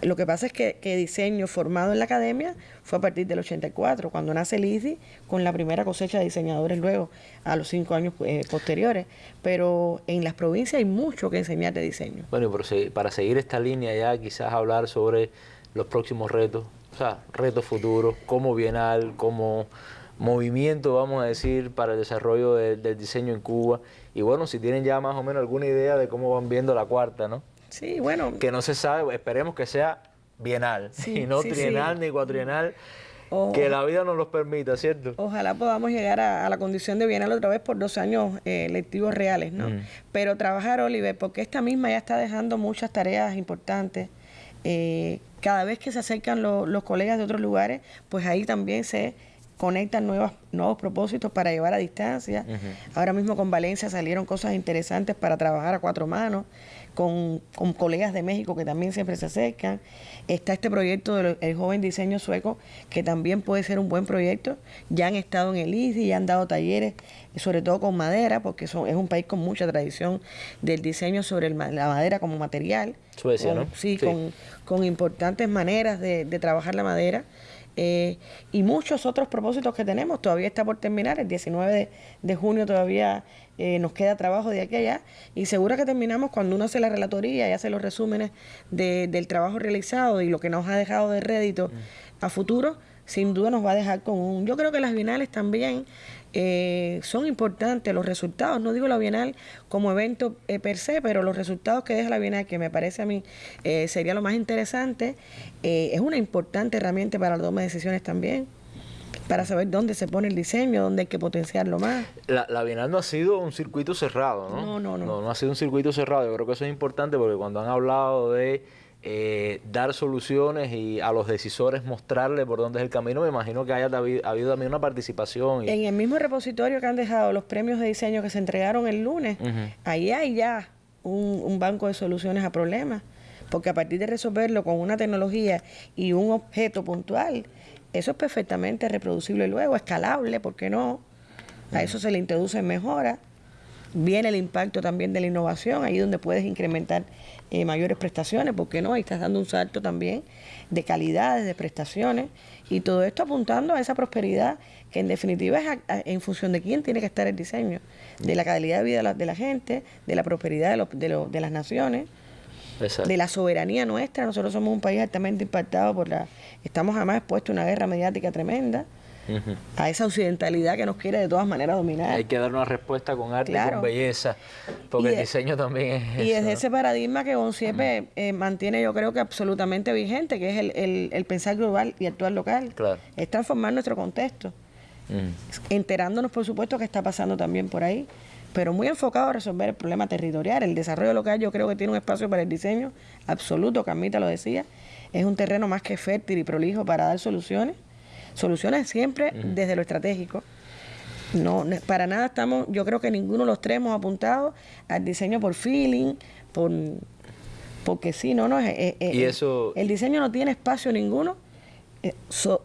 Lo que pasa es que, diseño formado en la academia fue a partir del 84, cuando nace ICI, con la primera cosecha de diseñadores luego, a los cinco años eh, posteriores. Pero en las provincias hay mucho que enseñar de diseño. Bueno, pero para seguir esta línea ya, quizás hablar sobre los próximos retos, o sea, retos futuros, como bienal, como movimiento, vamos a decir, para el desarrollo del diseño en Cuba. Y bueno, si tienen ya más o menos alguna idea de cómo van viendo la cuarta, ¿no? Sí, bueno. Que no se sabe, esperemos que sea bienal, <laughs> y no trienal ni cuatrienal. que la vida nos los permita, ¿cierto? Ojalá podamos llegar a, la condición de bienal otra vez por dos años eh, lectivos reales, ¿no? Mm. Pero trabajar, Oliver, porque esta misma ya está dejando muchas tareas importantes. Eh, cada vez que se acercan los colegas de otros lugares, pues ahí también se conectan nuevas, nuevos propósitos para llevar a distancia. Ahora mismo con Valencia salieron cosas interesantes para trabajar a cuatro manos, con, colegas de México que también siempre se acercan. Está este proyecto del joven diseño sueco, que también puede ser un buen proyecto. Ya han estado en el ICI, ya han dado talleres, sobre todo con madera, porque es un país con mucha tradición del diseño sobre la madera como material. Suecia, ¿no? Sí, Con, con, importantes maneras de, de trabajar la madera. Eh, y muchos otros propósitos que tenemos. Todavía está por terminar, el 19 de, junio todavía eh, nos queda trabajo de aquí a allá y seguro que terminamos cuando uno hace la relatoría y hace los resúmenes del trabajo realizado y lo que nos ha dejado de rédito mm. a futuro, sin duda nos va a dejar con un... Yo creo que las bienales también eh, son importantes los resultados. No digo la Bienal como evento eh, per se, pero los resultados que deja la Bienal, que me parece a mí eh, sería lo más interesante, es una importante herramienta para la toma de decisiones también para saber dónde se pone el diseño, dónde hay que potenciarlo más. La, la, Bienal no ha sido un circuito cerrado, ¿no? No, no, no. No, no ha sido un circuito cerrado. Yo creo que eso es importante porque cuando han hablado de eh, dar soluciones y a los decisores mostrarle por dónde es el camino, me imagino que haya habido, también una participación. En el mismo repositorio que han dejado los premios de diseño que se entregaron el lunes, ahí hay ya un, banco de soluciones a problemas, porque a partir de resolverlo con una tecnología y un objeto puntual, eso es perfectamente reproducible luego, escalable, ¿por qué no? A eso se le introduce mejora Viene el impacto también de la innovación, ahí donde puedes incrementar eh, mayores prestaciones, porque no? Ahí estás dando un salto también de calidades, de prestaciones, y todo esto apuntando a esa prosperidad que en definitiva es en función de quién tiene que estar el diseño, de la calidad de vida de la, gente, de la prosperidad de, de, las naciones. de la soberanía nuestra. Nosotros somos un país altamente impactado por la... Estamos además expuestos a una guerra mediática tremenda a esa occidentalidad que nos quiere de todas maneras dominar. Hay que dar una respuesta con arte y con belleza, porque el diseño también es Y es ese paradigma que Bonciepe eh, mantiene yo creo que absolutamente vigente, que es el, el, pensar global y actuar local. Es transformar nuestro contexto. Enterándonos, por supuesto, que está pasando también por ahí, pero muy enfocado a resolver el problema territorial. El desarrollo local yo creo que tiene un espacio para el diseño absoluto, Camita lo decía. Es un terreno más que fértil y prolijo para dar soluciones Soluciones siempre desde lo estratégico. No, para nada estamos, yo creo que ninguno de los tres hemos apuntado al diseño por feeling, por porque sí, no, no, es, y eso... el diseño no tiene espacio ninguno eh,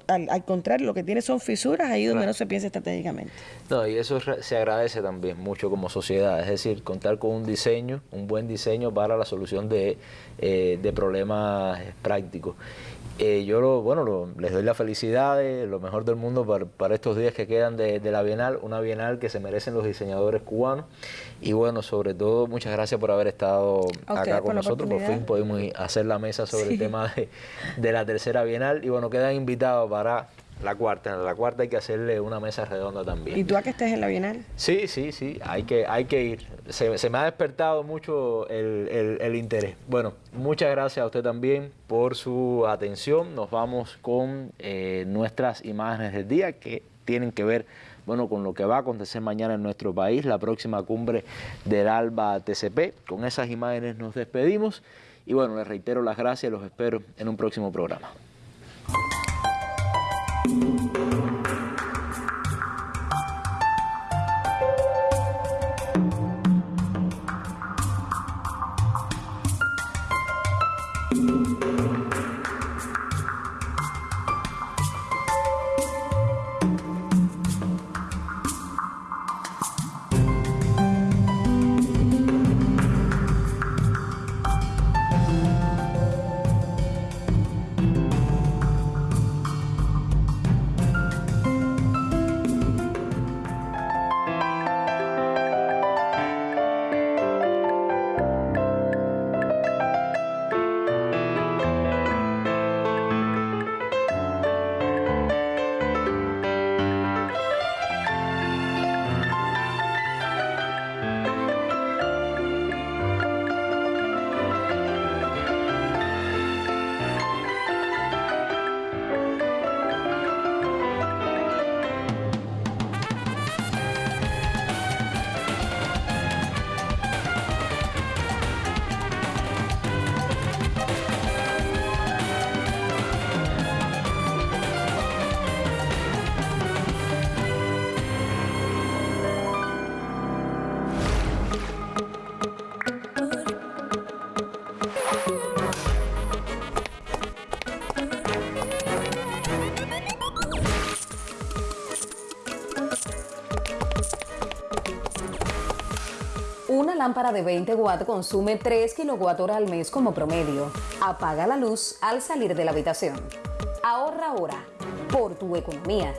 al, contrario, lo que tiene son fisuras ahí donde no se piensa estratégicamente. No, y eso se agradece también mucho como sociedad, es decir, contar con un diseño, un buen diseño para la solución de, eh, de problemas prácticos. Eh, yo lo, bueno, les doy la felicidad, lo mejor del mundo para, estos días que quedan de, la Bienal, una Bienal que se merecen los diseñadores cubanos. Y bueno, sobre todo, muchas gracias por haber estado acá con nosotros. Por fin pudimos hacer la mesa sobre el tema de, de, la tercera Bienal. Y bueno, quedan invitados para la cuarta, la cuarta hay que hacerle una mesa redonda también. ¿Y tú a que estés en la Bienal? Sí, sí, sí, hay que, hay que ir. Se, me ha despertado mucho el, interés. Bueno, muchas gracias a usted también por su atención. Nos vamos con eh, nuestras imágenes del día que tienen que ver bueno, con lo que va a acontecer mañana en nuestro país, la próxima cumbre del ALBA TCP. Con esas imágenes nos despedimos y bueno, les reitero las gracias, los espero en un próximo programa. Una lámpara de 20 watts consume 3 kWh al mes como promedio. Apaga la luz al salir de la habitación. Ahorra ahora por tu economía.